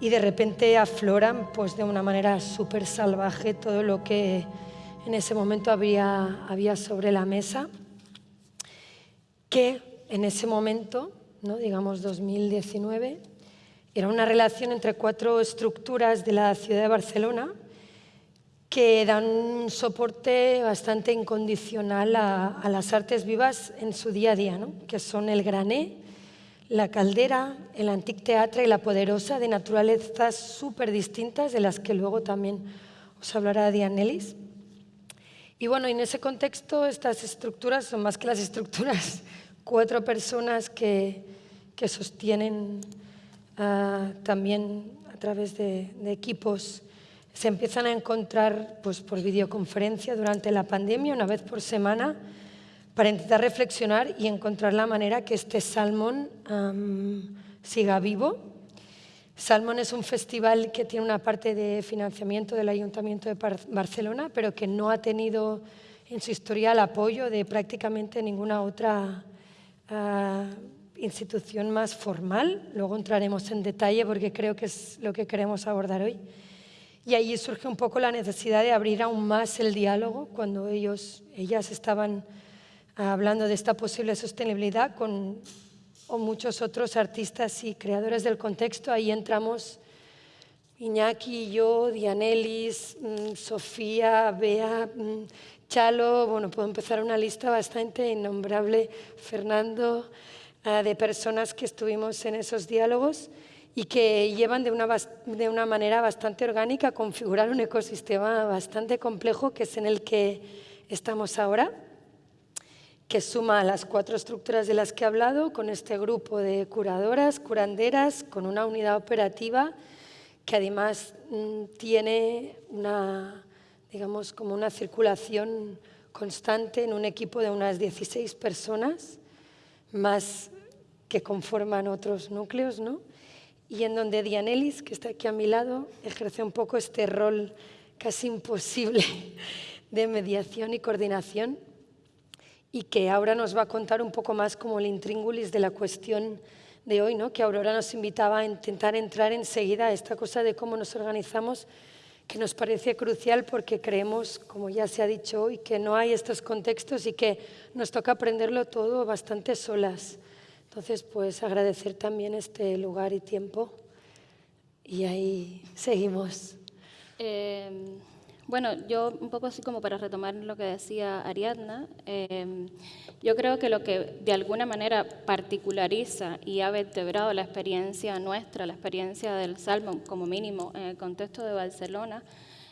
y de repente afloran pues, de una manera súper salvaje todo lo que en ese momento había, había sobre la mesa, que en ese momento, ¿no? digamos 2019, era una relación entre cuatro estructuras de la ciudad de Barcelona que dan un soporte bastante incondicional a, las artes vivas en su día a día, ¿no? que son el Grané, la Caldera, el Antic Teatre y la Poderosa, de naturalezas súper distintas, de las que luego también os hablará Dianelis. Y bueno, en ese contexto estas estructuras son más que las estructuras, cuatro personas que, que sostienen uh, también a través de, de, equipos se empiezan a encontrar pues, por videoconferencia durante la pandemia, una vez por semana, para intentar reflexionar y encontrar la manera que este Salmón um, siga vivo. Salmón es un festival que tiene una parte de financiamiento del Ayuntamiento de Barcelona, pero que no ha tenido en su historia el apoyo de prácticamente ninguna otra uh, institución más formal. Luego entraremos en detalle porque creo que es lo que queremos abordar hoy. Y ahí surge un poco la necesidad de abrir aún más el diálogo cuando ellos, ellas estaban hablando de esta posible sostenibilidad con o muchos otros artistas y creadores del contexto. Ahí entramos Iñaki, yo, Dianelis, mmm, Sofía, Bea, mmm, Chalo, bueno, puedo empezar una lista bastante innombrable, Fernando, de personas que estuvimos en esos diálogos y que llevan de una, de una manera bastante orgánica a configurar un ecosistema bastante complejo que es en el que estamos ahora, que suma las cuatro estructuras de las que he hablado, con este grupo de curadoras, curanderas, con una unidad operativa que además mm, tiene una, digamos, como una circulación constante en un equipo de unas 16 personas, más que conforman otros núcleos, ¿no? y en donde Dianelis, que está aquí a mi lado, ejerce un poco este rol casi imposible de mediación y coordinación y que ahora nos va a contar un poco más como el intríngulis de la cuestión de hoy, ¿no? que Aurora nos invitaba a intentar entrar enseguida a esta cosa de cómo nos organizamos, que nos parece crucial porque creemos, como ya se ha dicho hoy, que no hay estos contextos y que nos toca aprenderlo todo bastante solas. Entonces, pues agradecer también este lugar y tiempo y ahí seguimos. Eh, bueno, yo un poco así como para retomar lo que decía Ariadna, eh, yo creo que lo que de alguna manera particulariza y ha vertebrado la experiencia nuestra, la experiencia del Salmon como mínimo en el contexto de Barcelona,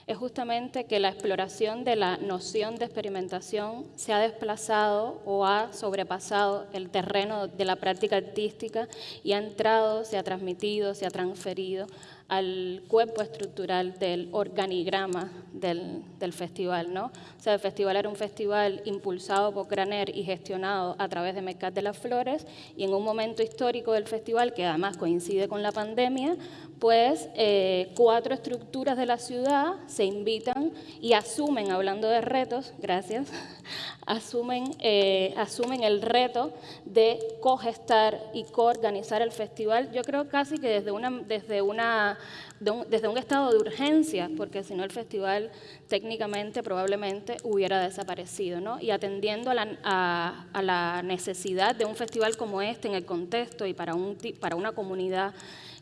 es justamente que la exploración de la noción de experimentación se ha desplazado o ha sobrepasado el terreno de la práctica artística y ha entrado, se ha transmitido, se ha transferido al cuerpo estructural del organigrama del, festival. ¿no? O sea, el festival era un festival impulsado por Graner y gestionado a través de Mercat de las Flores y en un momento histórico del festival, que además coincide con la pandemia, pues eh, cuatro estructuras de la ciudad se invitan y asumen, hablando de retos, gracias, asumen, eh, asumen el reto de cogestar y coorganizar el festival, yo creo casi que desde, una, desde, una, un, desde un estado de urgencia, porque si no el festival técnicamente probablemente hubiera desaparecido, ¿no? y atendiendo a la, a la necesidad de un festival como este en el contexto y para, un, para una comunidad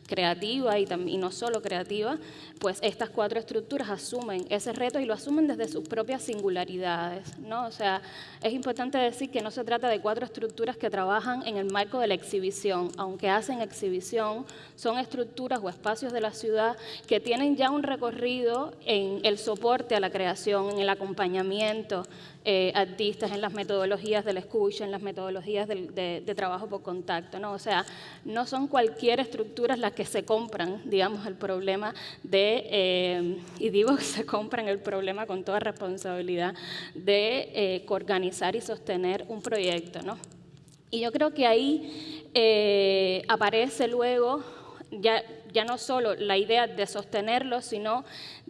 creativa y, no solo creativa, pues estas cuatro estructuras asumen ese reto y lo asumen desde sus propias singularidades. ¿no? O sea, es importante decir que no se trata de cuatro estructuras que trabajan en el marco de la exhibición, aunque hacen exhibición, son estructuras o espacios de la ciudad que tienen ya un recorrido en el soporte a la creación, en el acompañamiento, eh, artistas, en las metodologías del escucha, en las metodologías de, de, trabajo por contacto. ¿no? O sea, no son cualquier estructura las que se compran, digamos, el problema de, eh, y digo que se compran el problema con toda responsabilidad, de eh, organizar y sostener un proyecto. ¿no? Y yo creo que ahí eh, aparece luego ya, ya no solo la idea de sostenerlo, sino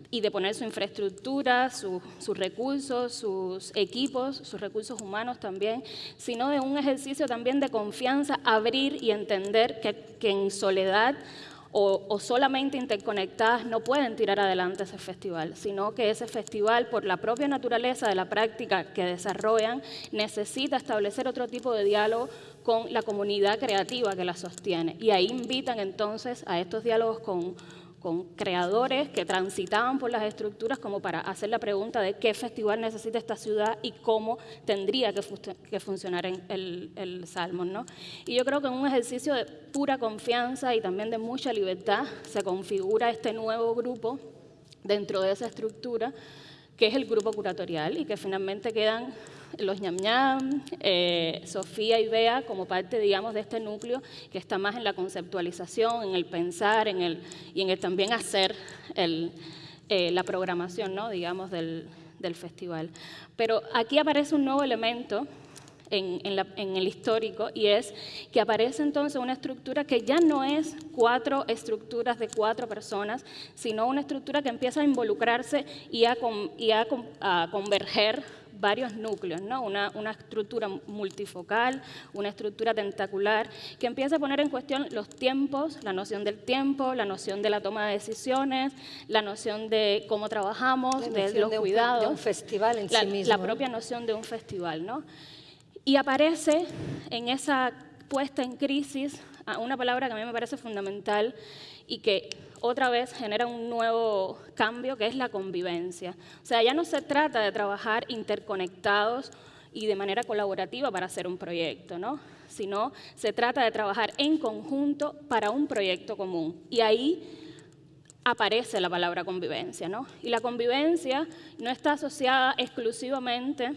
y de poner su infraestructura, sus recursos, sus equipos, sus recursos humanos también, sino de un ejercicio también de confianza, abrir y entender que, que en soledad o, o, solamente interconectadas no pueden tirar adelante ese festival, sino que ese festival, por la propia naturaleza de la práctica que desarrollan, necesita establecer otro tipo de diálogo con la comunidad creativa que la sostiene. Y ahí invitan entonces a estos diálogos con con creadores que transitaban por las estructuras como para hacer la pregunta de qué festival necesita esta ciudad y cómo tendría que, que funcionar en el, el Salmon. ¿no? Y yo creo que en un ejercicio de pura confianza y también de mucha libertad se configura este nuevo grupo dentro de esa estructura que es el grupo curatorial y que finalmente quedan los ñam ñam, eh, Sofía y Bea como parte, digamos, de este núcleo que está más en la conceptualización, en el pensar en el, y en el también hacer eh, la programación, ¿no? digamos, del, festival. Pero aquí aparece un nuevo elemento en, el histórico y es que aparece entonces una estructura que ya no es cuatro estructuras de cuatro personas, sino una estructura que empieza a involucrarse y a converger varios núcleos, ¿no? una, una, estructura multifocal, una estructura tentacular, que empieza a poner en cuestión los tiempos, la noción del tiempo, la noción de la toma de decisiones, la noción de cómo trabajamos, de los de cuidados. Un, de un festival en la, sí mismo. La propia noción de un festival. ¿no? Y aparece en esa puesta en crisis una palabra que a mí me parece fundamental y que otra vez genera un nuevo cambio que es la convivencia. O sea, ya no se trata de trabajar interconectados y de manera colaborativa para hacer un proyecto, ¿no? sino se trata de trabajar en conjunto para un proyecto común. Y ahí aparece la palabra convivencia, ¿no? Y la convivencia no está asociada exclusivamente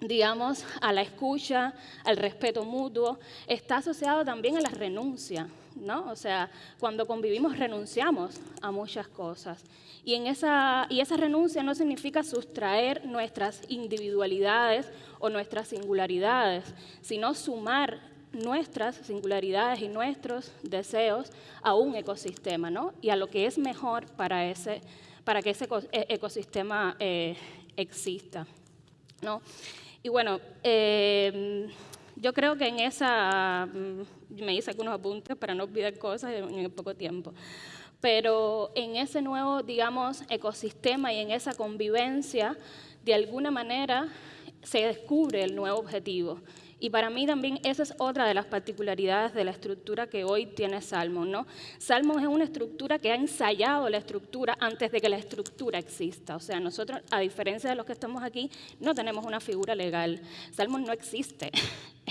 digamos, a la escucha, al respeto mutuo, está asociado también a la renuncia, ¿no? O sea, cuando convivimos renunciamos a muchas cosas. Y, en esa, y esa renuncia no significa sustraer nuestras individualidades o nuestras singularidades, sino sumar nuestras singularidades y nuestros deseos a un ecosistema, ¿no? Y a lo que es mejor para, ese, para que ese e, ecosistema eh, exista, ¿no? Y bueno, em, yo creo que en esa, mm, me hice algunos apuntes para no olvidar cosas en, poco tiempo, pero en ese nuevo, digamos, ecosistema y en esa convivencia, de alguna manera se descubre el nuevo objetivo y para mí también esa es otra de las particularidades de la estructura que hoy tiene Salmon. ¿no? Salmon es una estructura que ha ensayado la estructura antes de que la estructura exista. O sea, nosotros, a diferencia de los que estamos aquí, no tenemos una figura legal. Salmon no existe.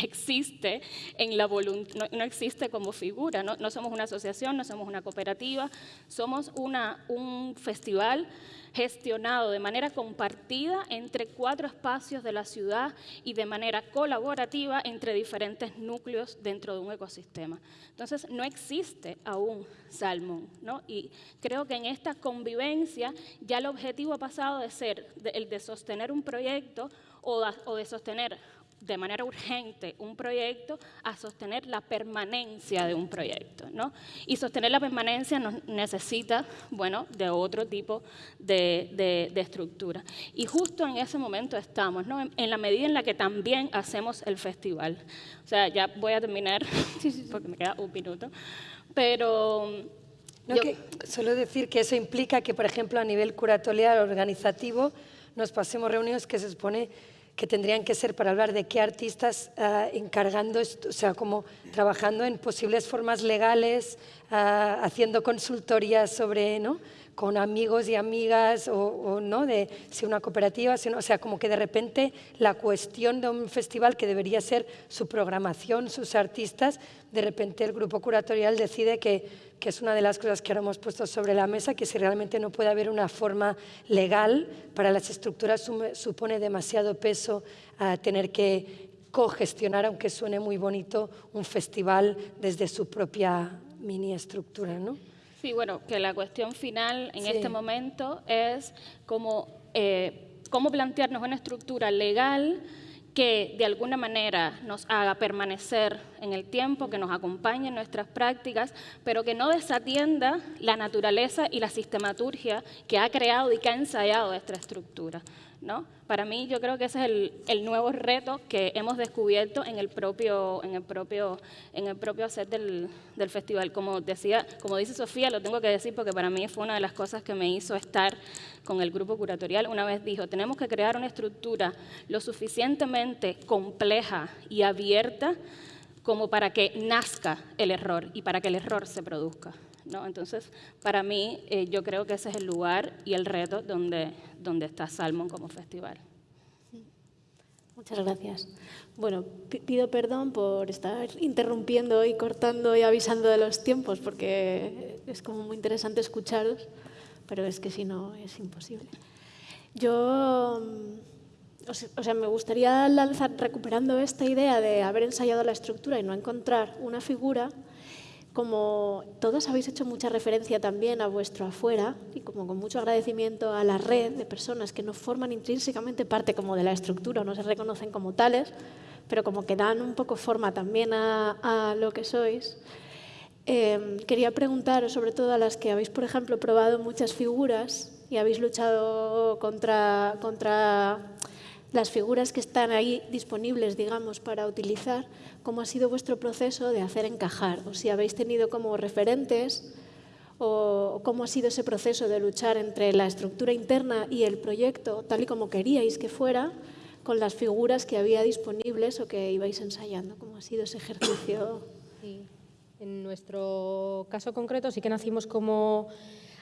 existe en la voluntad, no, existe como figura, ¿no? somos una asociación, no somos una cooperativa, somos una, un festival gestionado de manera compartida entre cuatro espacios de la ciudad y de manera colaborativa entre diferentes núcleos dentro de un ecosistema. Entonces, no existe aún Salmon, ¿no? Y creo que en esta convivencia ya el objetivo ha pasado de ser el de sostener un proyecto o de sostener de manera urgente un proyecto a sostener la permanencia de un proyecto. ¿no? Y sostener la permanencia nos necesita bueno, de otro tipo de, estructura. Y justo en ese momento estamos, ¿no? en, la medida en la que también hacemos el festival. O sea, ya voy a terminar, porque me queda un minuto, pero... solo decir que eso implica que, por ejemplo, a nivel curatorial organizativo, nos pasemos reuniones que se supone que tendrían que ser para hablar de qué artistas ah, encargando, o sea, como trabajando en posibles formas legales, ah, haciendo consultorías sobre, ¿no? Con amigos y amigas o, no de si una cooperativa, o sea, como que de repente la cuestión de un festival que debería ser su programación, sus artistas, de repente el grupo curatorial decide que que es una de las cosas que ahora hemos puesto sobre la mesa, que si realmente no puede haber una forma legal para las estructuras supone demasiado peso a tener que cogestionar, aunque suene muy bonito, un festival desde su propia mini estructura, ¿no? Sí, bueno, que la cuestión final en este momento es cómo, eh, cómo plantearnos una estructura legal que de alguna manera nos haga permanecer en el tiempo, que nos acompañe en nuestras prácticas, pero que no desatienda la naturaleza y la sistematurgia que ha creado y que ha ensayado esta estructura. ¿no? Para mí yo creo que ese es el, nuevo reto que hemos descubierto en el propio, en el propio, en el propio set del, del, festival. Como, decía, como dice Sofía, lo tengo que decir porque para mí fue una de las cosas que me hizo estar con el grupo curatorial. Una vez dijo, tenemos que crear una estructura lo suficientemente compleja y abierta como para que nazca el error y para que el error se produzca. ¿no? Entonces, para mí, eh, yo creo que ese es el lugar y el reto donde, donde está Salmon como festival. Muchas gracias. Bueno, pido perdón por estar interrumpiendo y cortando y avisando de los tiempos, porque es como muy interesante escucharos, pero es que si no es imposible. Yo, mm, o sea, me gustaría lanzar, recuperando esta idea de haber ensayado la estructura y no encontrar una figura, como todos habéis hecho mucha referencia también a vuestro afuera y como con mucho agradecimiento a la red de personas que no forman intrínsecamente parte como de la estructura no se reconocen como tales, pero como que dan un poco forma también a, lo que sois, eh, quería preguntar, sobre todo a las que habéis, por ejemplo, probado muchas figuras y habéis luchado contra, contra las figuras que están ahí disponibles, digamos, para utilizar, cómo ha sido vuestro proceso de hacer encajar, o si habéis tenido como referentes, o cómo ha sido ese proceso de luchar entre la estructura interna y el proyecto, tal y como queríais que fuera, con las figuras que había disponibles o que ibais ensayando. ¿Cómo ha sido ese ejercicio? En nuestro caso concreto sí que nacimos como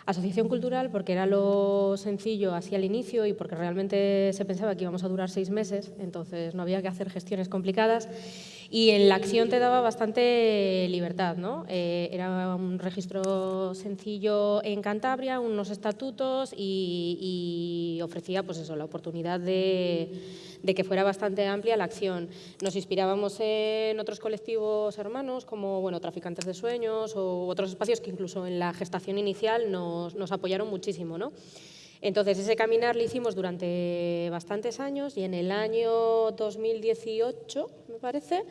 Asociación cultural porque era lo sencillo así al inicio y porque realmente se pensaba que íbamos a durar seis meses, entonces no había que hacer gestiones complicadas. Y en la acción te daba bastante libertad, ¿no? Eh, era un registro sencillo en Cantabria, unos estatutos y, ofrecía pues eso, la oportunidad de, que fuera bastante amplia la acción. Nos inspirábamos en otros colectivos hermanos como bueno, Traficantes de Sueños o otros espacios que incluso en la gestación inicial nos, nos apoyaron muchísimo. ¿no? Entonces, ese caminar lo hicimos durante bastantes años y en el año 2018, me parece,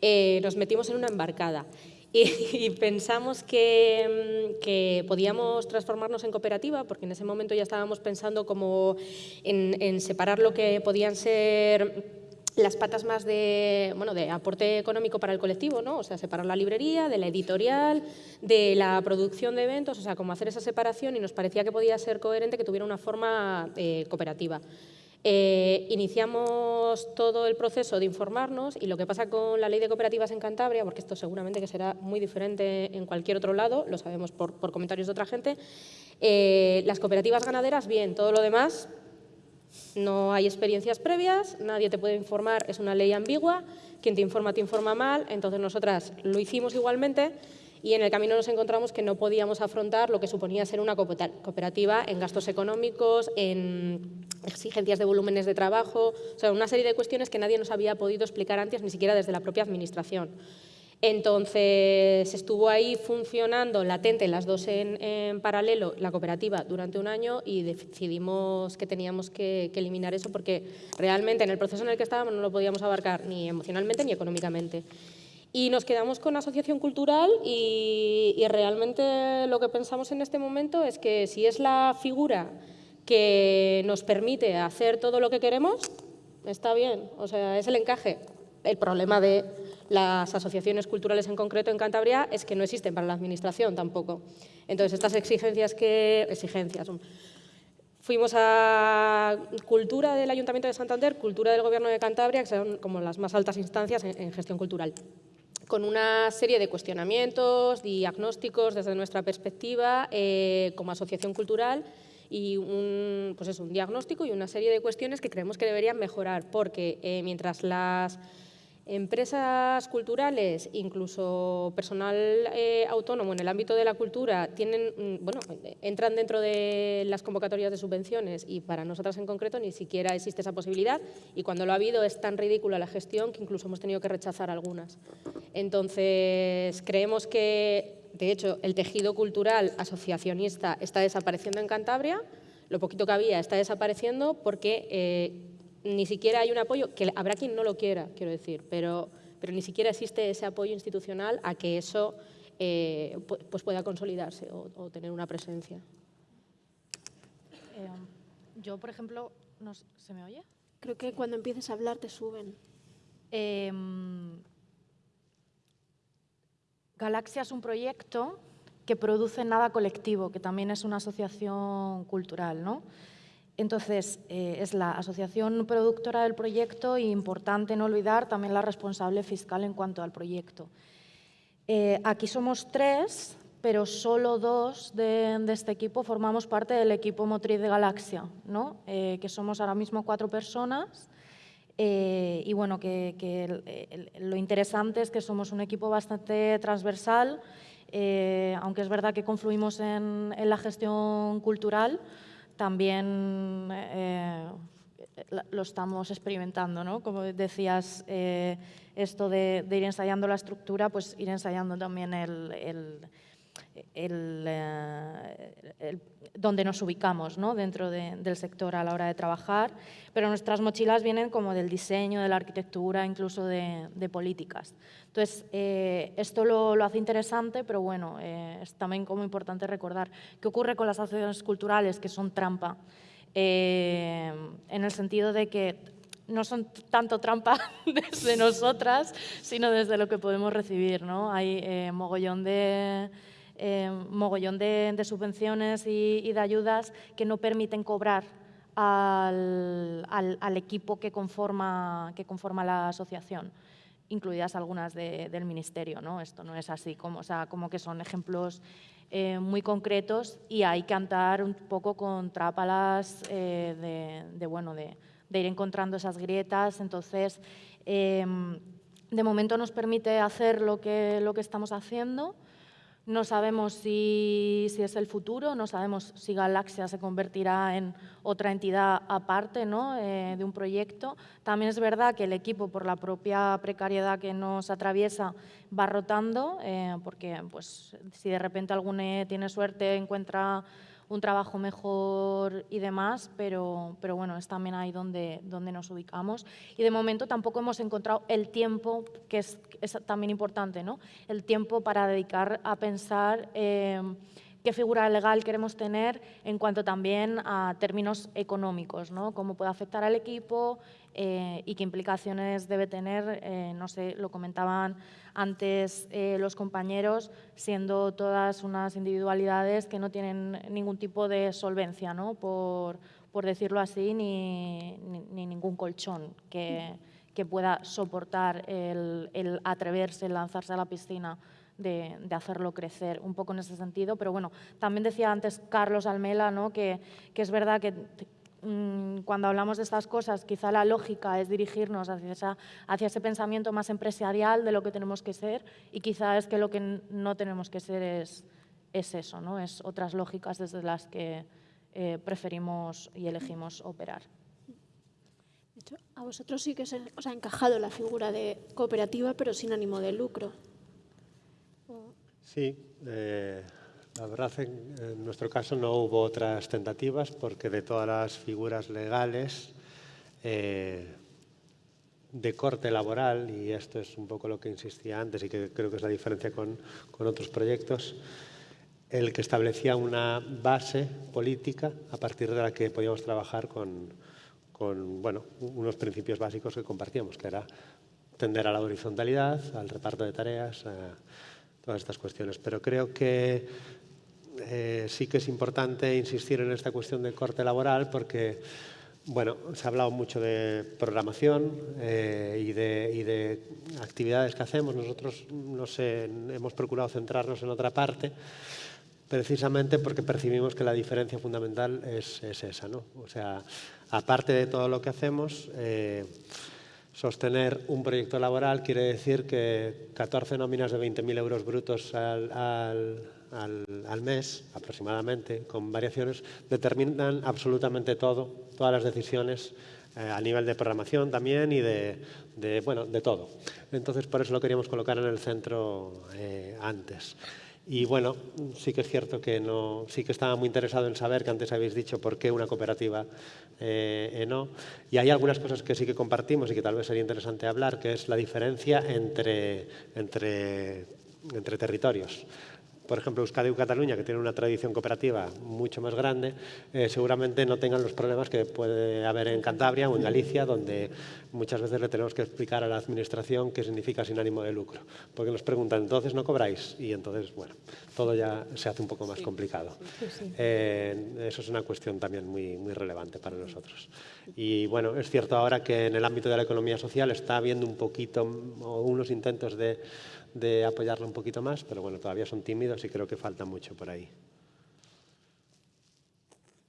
eh, nos metimos en una embarcada y, pensamos que, que, podíamos transformarnos en cooperativa, porque en ese momento ya estábamos pensando como en, en separar lo que podían ser las patas más de, bueno, de aporte económico para el colectivo, ¿no? o sea, separar la librería de la editorial, de la producción de eventos, o sea, como hacer esa separación y nos parecía que podía ser coherente que tuviera una forma eh, cooperativa. Eh, iniciamos todo el proceso de informarnos y lo que pasa con la ley de cooperativas en Cantabria, porque esto seguramente que será muy diferente en cualquier otro lado, lo sabemos por, comentarios de otra gente, eh, las cooperativas ganaderas, bien, todo lo demás no hay experiencias previas, nadie te puede informar, es una ley ambigua, quien te informa te informa mal, entonces nosotras lo hicimos igualmente y en el camino nos encontramos que no podíamos afrontar lo que suponía ser una cooperativa en gastos económicos, en exigencias de volúmenes de trabajo, o sea, una serie de cuestiones que nadie nos había podido explicar antes, ni siquiera desde la propia Administración. Entonces estuvo ahí funcionando latente, las dos en, paralelo, la cooperativa durante un año y decidimos que teníamos que, eliminar eso porque realmente en el proceso en el que estábamos no lo podíamos abarcar ni emocionalmente ni económicamente. Y nos quedamos con asociación cultural y, realmente lo que pensamos en este momento es que si es la figura que nos permite hacer todo lo que queremos, está bien, o sea, es el encaje. El problema de las asociaciones culturales en concreto en Cantabria es que no existen para la Administración tampoco. Entonces, estas exigencias que... exigencias... Fuimos a Cultura del Ayuntamiento de Santander, Cultura del Gobierno de Cantabria, que son como las más altas instancias en, gestión cultural, con una serie de cuestionamientos, diagnósticos desde nuestra perspectiva eh, como asociación cultural y un, pues un diagnóstico y una serie de cuestiones que creemos que deberían mejorar, porque eh, mientras las Empresas culturales, incluso personal eh, autónomo en el ámbito de la cultura, mm, entran dentro de las convocatorias de subvenciones y para nosotras en concreto ni siquiera existe esa posibilidad y cuando lo ha habido es tan ridícula la gestión que incluso hemos tenido que rechazar algunas. Entonces, creemos que, de hecho, el tejido cultural asociacionista está desapareciendo en Cantabria, lo poquito que había está desapareciendo porque eh, ni siquiera hay un apoyo, que habrá quien no lo quiera, quiero decir, pero, pero ni siquiera existe ese apoyo institucional a que eso eh, pues pueda consolidarse o, tener una presencia. Eh, yo, por ejemplo, ¿se me oye? Creo que cuando empieces a hablar te suben. Em, Galaxia es un proyecto que produce Nada Colectivo, que también es una asociación cultural, ¿no? Entonces, eh, es la asociación productora del proyecto y importante no olvidar también la responsable fiscal en cuanto al proyecto. Eh, aquí somos tres, pero solo dos de, este equipo formamos parte del equipo motriz de Galaxia, ¿no? Eh, que somos ahora mismo cuatro personas. y bueno, que, lo interesante es que somos un equipo bastante transversal, aunque es verdad que confluimos en la gestión cultural, también eh, lo estamos experimentando, ¿no? Como decías, eh, esto de, ir ensayando la estructura, pues ir ensayando también el, el, eh, donde nos ubicamos ¿no? dentro del sector a la hora de trabajar, pero nuestras mochilas vienen como del diseño, de la arquitectura, incluso de, políticas. Entonces, eh, esto lo, lo, hace interesante, pero bueno, eh, es también como importante recordar qué ocurre con las asociaciones culturales que son trampa, en el sentido de que no son tanto trampa desde nosotras, sino desde lo que podemos recibir. ¿no? Hay mogollón de eh, mogollón de, subvenciones y, de ayudas que no permiten cobrar al, equipo que conforma, que conforma la asociación incluidas algunas del Ministerio. ¿no? Esto no es así, como, o sea, como que son ejemplos eh, muy concretos y hay que andar un poco con trápalas eh, de, bueno, de, ir encontrando esas grietas. Entonces, em, de momento nos permite hacer lo que, lo que estamos haciendo. No sabemos si, si, es el futuro, no sabemos si Galaxia se convertirá en otra entidad aparte ¿no? eh, de un proyecto. También es verdad que el equipo, por la propia precariedad que nos atraviesa, va rotando, eh, porque pues, si de repente alguno tiene suerte, encuentra un trabajo mejor y demás, pero, pero bueno, es también ahí donde, donde nos ubicamos. Y de momento tampoco hemos encontrado el tiempo, que es, también importante, ¿no? el tiempo para dedicar a pensar eh, qué figura legal queremos tener en cuanto también a términos económicos, ¿no? cómo puede afectar al equipo eh, y qué implicaciones debe tener, eh, no sé, lo comentaban antes eh, los compañeros, siendo todas unas individualidades que no tienen ningún tipo de solvencia, ¿no? por, por decirlo así, ni, ni, ningún colchón que, que pueda soportar el, el, atreverse, el lanzarse a la piscina de, de, hacerlo crecer, un poco en ese sentido. Pero bueno, también decía antes Carlos Almela ¿no? que, que es verdad que cuando hablamos de estas cosas, quizá la lógica es dirigirnos hacia, esa, hacia, ese pensamiento más empresarial de lo que tenemos que ser y quizá es que lo que no tenemos que ser es, es eso, ¿no? es otras lógicas desde las que eh, preferimos y elegimos operar. De hecho, a vosotros sí que os ha encajado la figura de cooperativa, pero sin ánimo de lucro. Sí, eh, la verdad, en, nuestro caso no hubo otras tentativas porque de todas las figuras legales eh, de corte laboral, y esto es un poco lo que insistía antes y que creo que es la diferencia con, con otros proyectos, el que establecía una base política a partir de la que podíamos trabajar con, con bueno, unos principios básicos que compartíamos, que era tender a la horizontalidad, al reparto de tareas, a todas estas cuestiones. Pero creo que eh, sí que es importante insistir en esta cuestión de corte laboral porque bueno, se ha hablado mucho de programación eh, y, de, y, de, actividades que hacemos. Nosotros no sé, hemos procurado centrarnos en otra parte precisamente porque percibimos que la diferencia fundamental es, es esa. ¿no? O sea, aparte de todo lo que hacemos, eh, sostener un proyecto laboral quiere decir que 14 nóminas de 20.000 euros brutos al, al al, mes aproximadamente, con variaciones, determinan absolutamente todo, todas las decisiones eh, a nivel de programación también y de, de, bueno, de todo. Entonces, por eso lo queríamos colocar en el centro eh, antes. Y bueno, sí que es cierto que no, sí que estaba muy interesado en saber que antes habéis dicho por qué una cooperativa eh, eh, no. Y hay algunas cosas que sí que compartimos y que tal vez sería interesante hablar, que es la diferencia entre, entre, entre territorios por ejemplo, Euskadi y Cataluña, que tienen una tradición cooperativa mucho más grande, eh, seguramente no tengan los problemas que puede haber en Cantabria o en Galicia, donde muchas veces le tenemos que explicar a la administración qué significa sin ánimo de lucro. Porque nos preguntan, ¿entonces no cobráis? Y entonces, bueno, todo ya se hace un poco más sí. complicado. Sí, sí. Eh, eso es una cuestión también muy, muy relevante para nosotros. Y bueno, es cierto ahora que en el ámbito de la economía social está habiendo un poquito, o unos intentos de de apoyarlo un poquito más, pero bueno, todavía son tímidos y creo que falta mucho por ahí.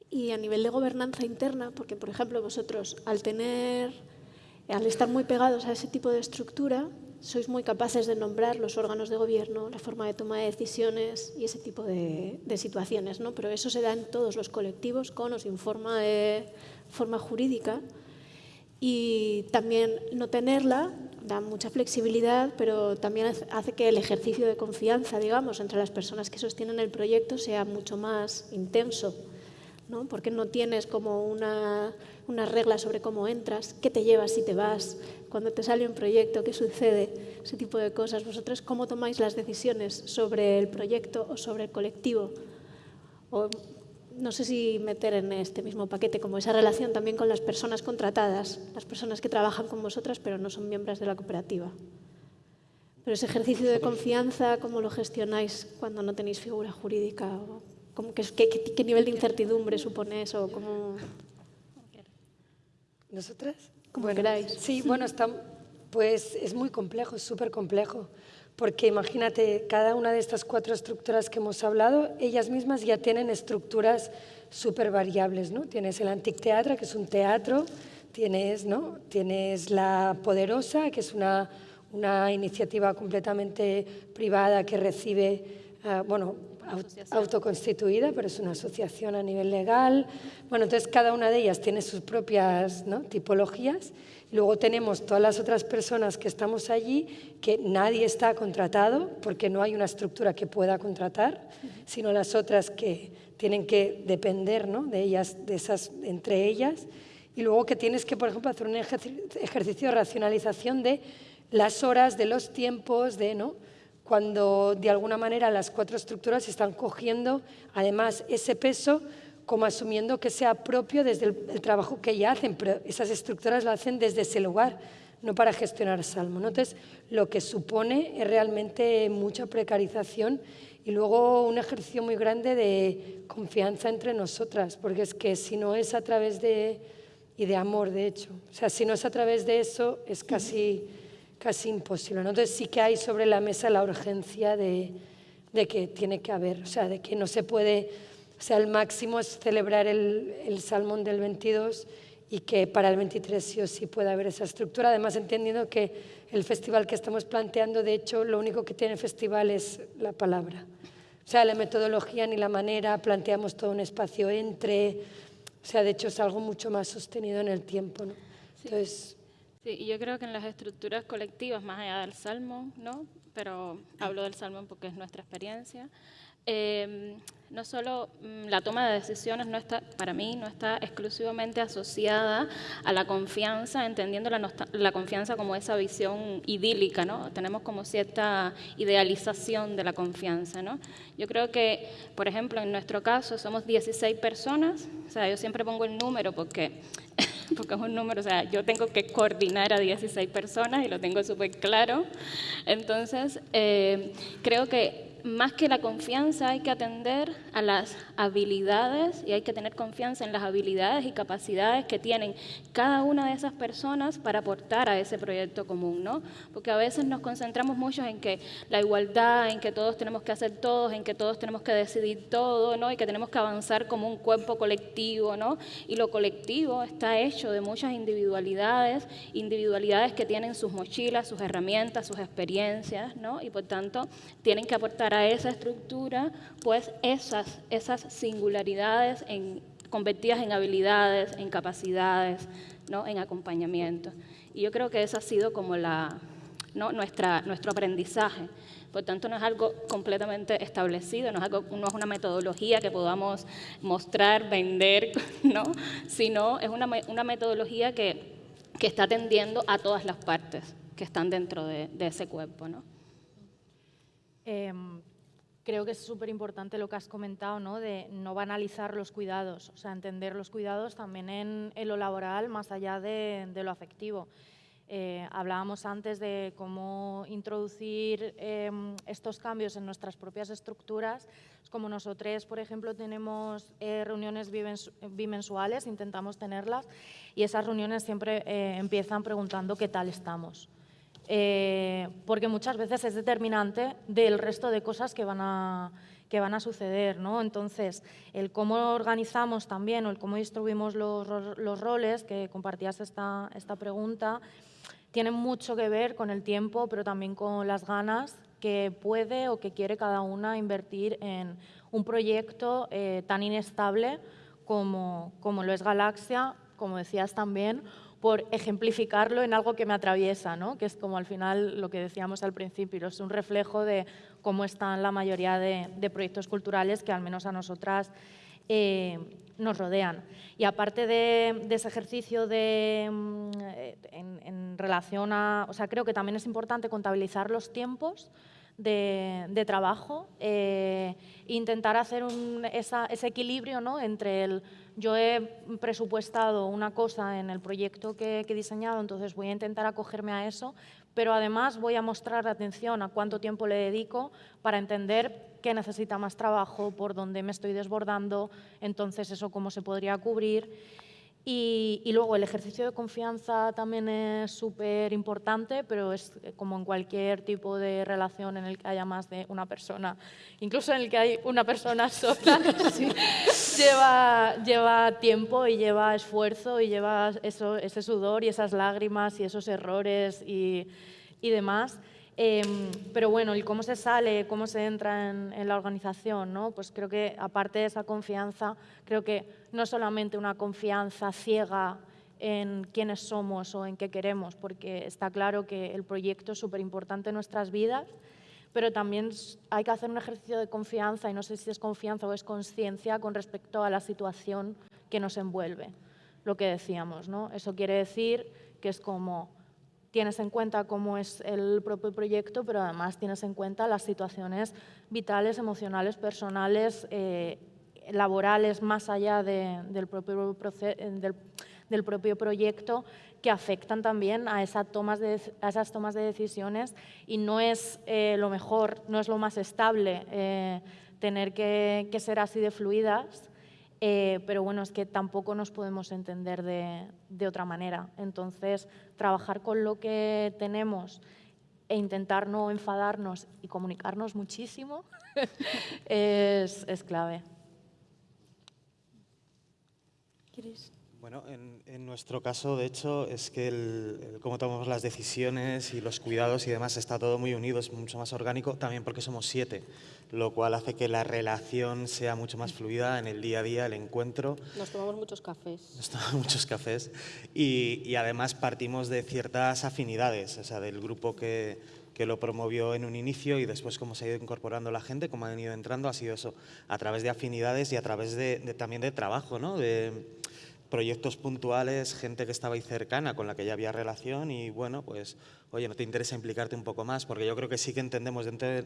Y a nivel de gobernanza interna, porque por ejemplo vosotros al tener, al estar muy pegados a ese tipo de estructura, sois muy capaces de nombrar los órganos de gobierno, la forma de toma de decisiones y ese tipo de, de situaciones, ¿no? Pero eso se da en todos los colectivos con o sin forma, de, forma jurídica y también no tenerla da mucha flexibilidad, pero también hace que el ejercicio de confianza, digamos, entre las personas que sostienen el proyecto sea mucho más intenso, ¿no? porque no tienes como una, una regla sobre cómo entras, qué te llevas si te vas, cuando te sale un proyecto, qué sucede, ese tipo de cosas. Vosotros, ¿cómo tomáis las decisiones sobre el proyecto o sobre el colectivo? O no sé si meter en este mismo paquete como esa relación también con las personas contratadas, las personas que trabajan con vosotras pero no son miembros de la cooperativa. Pero ese ejercicio de confianza, ¿cómo lo gestionáis cuando no tenéis figura jurídica? ¿Cómo, qué, qué, qué, nivel de incertidumbre supone eso? ¿Cómo... ¿Nosotras? Como bueno, queráis. Sí, bueno, está, pues es muy complejo, es súper complejo porque imagínate, cada una de estas cuatro estructuras que hemos hablado, ellas mismas ya tienen estructuras súper variables, ¿no? Tienes el Antic Teatro, que es un teatro, tienes, ¿no? tienes la Poderosa, que es una, una iniciativa completamente privada que recibe, uh, bueno, autoconstituida, pero es una asociación a nivel legal. Bueno, entonces cada una de ellas tiene sus propias ¿no? tipologías. Luego tenemos todas las otras personas que estamos allí, que nadie está contratado, porque no hay una estructura que pueda contratar, sino las otras que tienen que depender ¿no? de ellas, de esas, entre ellas. Y luego que tienes que, por ejemplo, hacer un ejercicio de racionalización de las horas, de los tiempos, de, ¿no? cuando de alguna manera las cuatro estructuras están cogiendo además ese peso como asumiendo que sea propio desde el, trabajo que ya hacen, pero esas estructuras lo hacen desde ese lugar, no para gestionar Salmo. Entonces, lo que supone es realmente mucha precarización y luego un ejercicio muy grande de confianza entre nosotras, porque es que si no es a través de, y de amor, de hecho, o sea, si no es a través de eso, es casi casi imposible. Entonces sí que hay sobre la mesa la urgencia de, que tiene que haber, o sea, de que no se puede, o sea, el máximo es celebrar el, el Salmón del 22 y que para el 23 sí o sí puede haber esa estructura. Además, entendiendo que el festival que estamos planteando, de hecho, lo único que tiene el festival es la palabra. O sea, la metodología ni la manera, planteamos todo un espacio entre, o sea, de hecho es algo mucho más sostenido en el tiempo. ¿no? Entonces, Sí, y yo creo que en las estructuras colectivas, más allá del salmo, ¿no? pero hablo del salmo porque es nuestra experiencia, eh, no solo mm, la toma de decisiones no está, para mí no está exclusivamente asociada a la confianza, entendiendo la, la, confianza como esa visión idílica, ¿no? Tenemos como cierta idealización de la confianza, ¿no? Yo creo que, por ejemplo, en nuestro caso somos 16 personas, o sea, yo siempre pongo el número porque porque es un número, o sea, yo tengo que coordinar a 16 personas y lo tengo súper claro. Entonces, eh, creo que más que la confianza hay que atender a las habilidades y hay que tener confianza en las habilidades y capacidades que tienen cada una de esas personas para aportar a ese proyecto común, ¿no? Porque a veces nos concentramos mucho en que la igualdad, en que todos tenemos que hacer todos, en que todos tenemos que decidir todo, ¿no? Y que tenemos que avanzar como un cuerpo colectivo, ¿no? Y lo colectivo está hecho de muchas individualidades, individualidades que tienen sus mochilas, sus herramientas, sus experiencias, ¿no? Y por tanto tienen que aportar para esa estructura, pues esas, esas singularidades en, convertidas en habilidades, en capacidades, ¿no? en acompañamiento. Y yo creo que eso ha sido como la, ¿no? Nuestra, nuestro aprendizaje. Por tanto, no es algo completamente establecido, no es, algo, no es una metodología que podamos mostrar, vender, ¿no? sino es una, una metodología que, que, está atendiendo a todas las partes que están dentro de, de ese cuerpo. ¿no? Em, creo que es súper importante lo que has comentado, ¿no? de no banalizar los cuidados, o sea, entender los cuidados también en, lo laboral más allá de, lo afectivo. Eh, hablábamos antes de cómo introducir em, estos cambios en nuestras propias estructuras. Como nosotros, por ejemplo, tenemos eh, reuniones bimensuales, intentamos tenerlas, y esas reuniones siempre eh, empiezan preguntando qué tal estamos. Eh, porque muchas veces es determinante del resto de cosas que van a, que van a suceder. ¿no? Entonces, el cómo organizamos también o el cómo distribuimos los, los roles, que compartías esta, esta pregunta, tiene mucho que ver con el tiempo, pero también con las ganas que puede o que quiere cada una invertir en un proyecto eh, tan inestable como, como lo es Galaxia, como decías también, por ejemplificarlo en algo que me atraviesa, ¿no? que es como al final lo que decíamos al principio, es un reflejo de cómo están la mayoría de, proyectos culturales que al menos a nosotras eh, nos rodean. Y aparte de, ese ejercicio de, mm, en, relación a, o sea, creo que también es importante contabilizar los tiempos de, trabajo e intentar hacer ese equilibrio ¿no? entre el yo he presupuestado una cosa en el proyecto que, he diseñado, entonces voy a intentar acogerme a eso, pero además voy a mostrar atención a cuánto tiempo le dedico para entender qué necesita más trabajo, por dónde me estoy desbordando, entonces eso cómo se podría cubrir. Y, luego el ejercicio de confianza también es súper importante, pero es como en cualquier tipo de relación en el que haya más de una persona, incluso en el que hay una persona sola, lleva, lleva tiempo y lleva esfuerzo y lleva eso, ese sudor y esas lágrimas y esos errores y, y demás. Em, pero bueno, ¿y cómo se sale, cómo se entra en, la organización? ¿no? Pues creo que aparte de esa confianza, creo que no solamente una confianza ciega en quiénes somos o en qué queremos, porque está claro que el proyecto es súper importante en nuestras vidas, pero también hay que hacer un ejercicio de confianza, y no sé si es confianza o es conciencia, con respecto a la situación que nos envuelve, lo que decíamos. ¿no? Eso quiere decir que es como tienes en cuenta cómo es el propio proyecto, pero además tienes en cuenta las situaciones vitales, emocionales, personales, eh, laborales, más allá del, propio proyecto, que afectan también a, esas tomas de, decisiones. Y no es eh, lo mejor, no es lo más estable eh, tener que ser así de fluidas, eh, pero bueno, es que tampoco nos podemos entender de, de, otra manera. Entonces, trabajar con lo que tenemos e intentar no enfadarnos y comunicarnos muchísimo es, es clave. ¿Quieres? Bueno, en, nuestro caso, de hecho, es que el, cómo tomamos las decisiones y los cuidados y demás está todo muy unido, es mucho más orgánico, también porque somos siete, lo cual hace que la relación sea mucho más fluida en el día a día, el encuentro. Nos tomamos muchos cafés. Nos tomamos muchos cafés y, y además partimos de ciertas afinidades, o sea, del grupo que, que lo promovió en un inicio y después cómo se ha ido incorporando la gente, cómo han ido entrando, ha sido eso, a través de afinidades y a través de, de también de trabajo, ¿no? De, proyectos puntuales, gente que estaba ahí cercana, con la que ya había relación y bueno, pues, oye, ¿no te interesa implicarte un poco más? Porque yo creo que sí que entendemos, dentro de,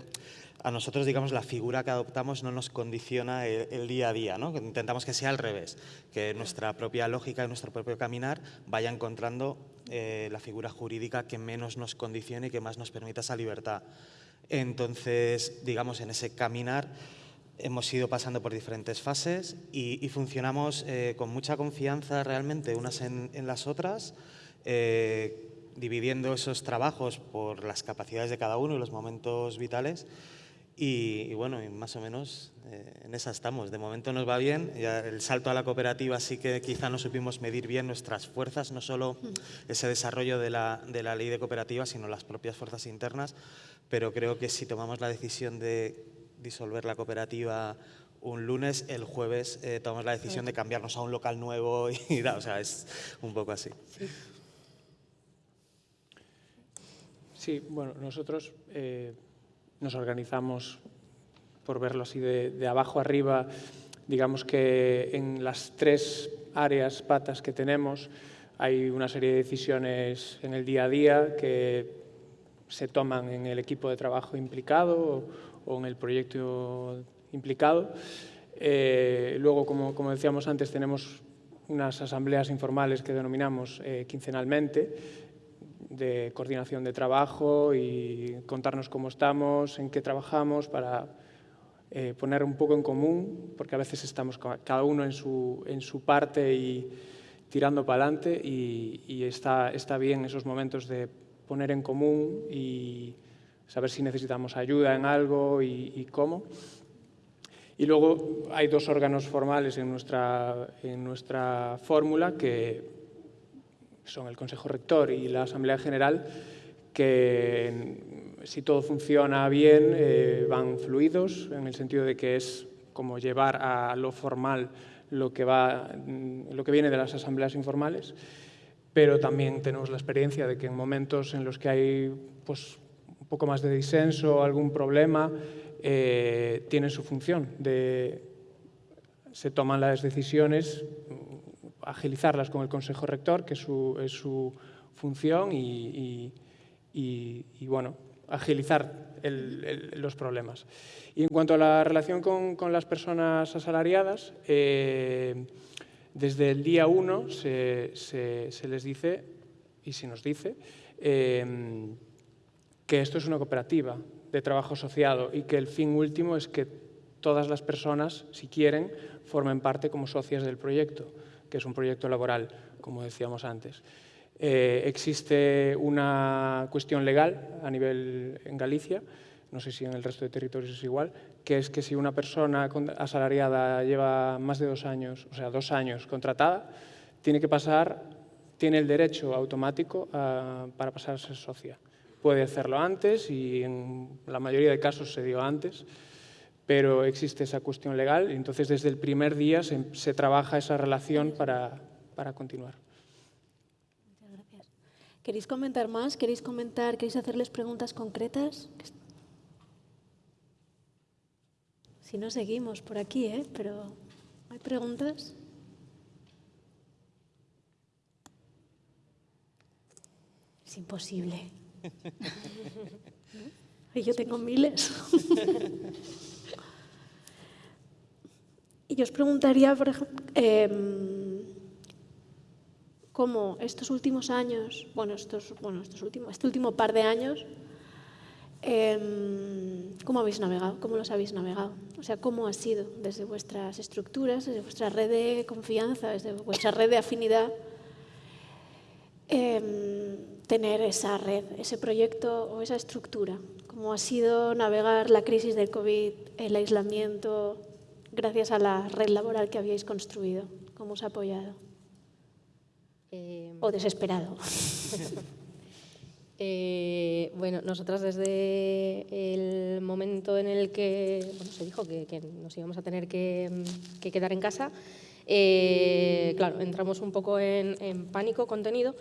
a nosotros, digamos, la figura que adoptamos no nos condiciona el, día a día, ¿no? Intentamos que sea al revés, que nuestra propia lógica y nuestro propio caminar vaya encontrando eh, la figura jurídica que menos nos condicione y que más nos permita esa libertad. Entonces, digamos, en ese caminar Hemos ido pasando por diferentes fases y, funcionamos eh, con mucha confianza realmente unas en, las otras, eh, dividiendo esos trabajos por las capacidades de cada uno y los momentos vitales. Y, bueno, más o menos eh, en esa estamos. De momento nos va bien. Ya el salto a la cooperativa sí que quizá no supimos medir bien nuestras fuerzas, no solo ese desarrollo de la, de la ley de cooperativas, sino las propias fuerzas internas. Pero creo que si tomamos la decisión de disolver la cooperativa un lunes, el jueves eh, tomamos la decisión de cambiarnos a un local nuevo y o sea, es un poco así. Sí, bueno, nosotros eh, nos organizamos, por verlo así de, de, abajo arriba, digamos que en las tres áreas, patas que tenemos, hay una serie de decisiones en el día a día que se toman en el equipo de trabajo implicado o en el proyecto implicado. Eh, luego, como, como, decíamos antes, tenemos unas asambleas informales que denominamos eh, quincenalmente, de coordinación de trabajo y contarnos cómo estamos, en qué trabajamos, para eh, poner un poco en común, porque a veces estamos cada uno en su, en su parte y tirando para adelante y, y está, está bien esos momentos de poner en común y saber si necesitamos ayuda en algo y, cómo. Y luego hay dos órganos formales en nuestra, en nuestra fórmula, que son el Consejo Rector y la Asamblea General, que si todo funciona bien eh, van fluidos, en el sentido de que es como llevar a lo formal lo que, va, lo que viene de las asambleas informales, pero también tenemos la experiencia de que en momentos en los que hay pues, un poco más de disenso, algún problema, eh, tienen su función. Se toman las decisiones, agilizarlas con el Consejo Rector, que es su, función, y, bueno, agilizar los problemas. Y en cuanto a la relación con, las personas asalariadas, eh, desde el día uno se, se, se, les dice, y se nos dice, eh, que esto es una cooperativa de trabajo asociado y que el fin último es que todas las personas, si quieren, formen parte como socias del proyecto, que es un proyecto laboral, como decíamos antes. Eh, existe una cuestión legal a nivel en Galicia, no sé si en el resto de territorios es igual, que es que si una persona asalariada lleva más de dos años, o sea, dos años contratada, tiene que pasar, tiene el derecho automático a, para pasar a ser socia puede hacerlo antes y en la mayoría de casos se dio antes, pero existe esa cuestión legal y entonces desde el primer día se, se trabaja esa relación para, para continuar. Muchas gracias. ¿Queréis comentar más? ¿Queréis comentar? ¿Queréis hacerles preguntas concretas? Si no, seguimos por aquí, ¿eh? Pero, ¿hay preguntas? Es imposible. Y yo tengo miles. y yo os preguntaría, por ejemplo, em, cómo estos últimos años, bueno, estos, bueno estos últimos, este último par de años, em, ¿cómo habéis navegado? ¿Cómo los habéis navegado? O sea, ¿cómo ha sido desde vuestras estructuras, desde vuestra red de confianza, desde vuestra red de afinidad? Em, tener esa red, ese proyecto o esa estructura, como ha sido navegar la crisis del COVID, el aislamiento, gracias a la red laboral que habíais construido, cómo os ha apoyado. Eh, o desesperado. Eh, bueno, nosotras desde el momento en el que se dijo que, nos íbamos a tener que, quedar en casa, eh, claro, entramos un poco en, en pánico contenido,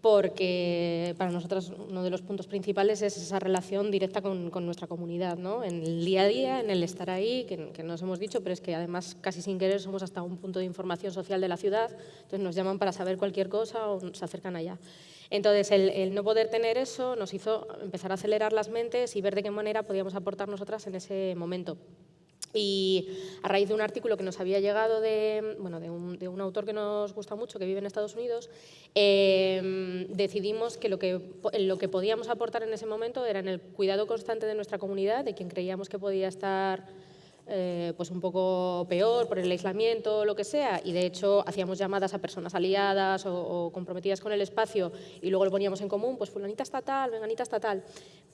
porque para nosotros uno de los puntos principales es esa relación directa con, nuestra comunidad, ¿no? en el día a día, en el estar ahí, que, que, nos hemos dicho, pero es que además casi sin querer somos hasta un punto de información social de la ciudad, entonces nos llaman para saber cualquier cosa o se acercan allá. Entonces, el, el, no poder tener eso nos hizo empezar a acelerar las mentes y ver de qué manera podíamos aportar nosotras en ese momento. Y a raíz de un artículo que nos había llegado de, bueno, de, un, de un autor que nos gusta mucho, que vive en Estados Unidos, eh, decidimos que lo, que lo que podíamos aportar en ese momento era en el cuidado constante de nuestra comunidad, de quien creíamos que podía estar eh, pues un poco peor por el aislamiento o lo que sea, y de hecho hacíamos llamadas a personas aliadas o, comprometidas con el espacio y luego lo poníamos en común, pues fulanita estatal, venganita estatal.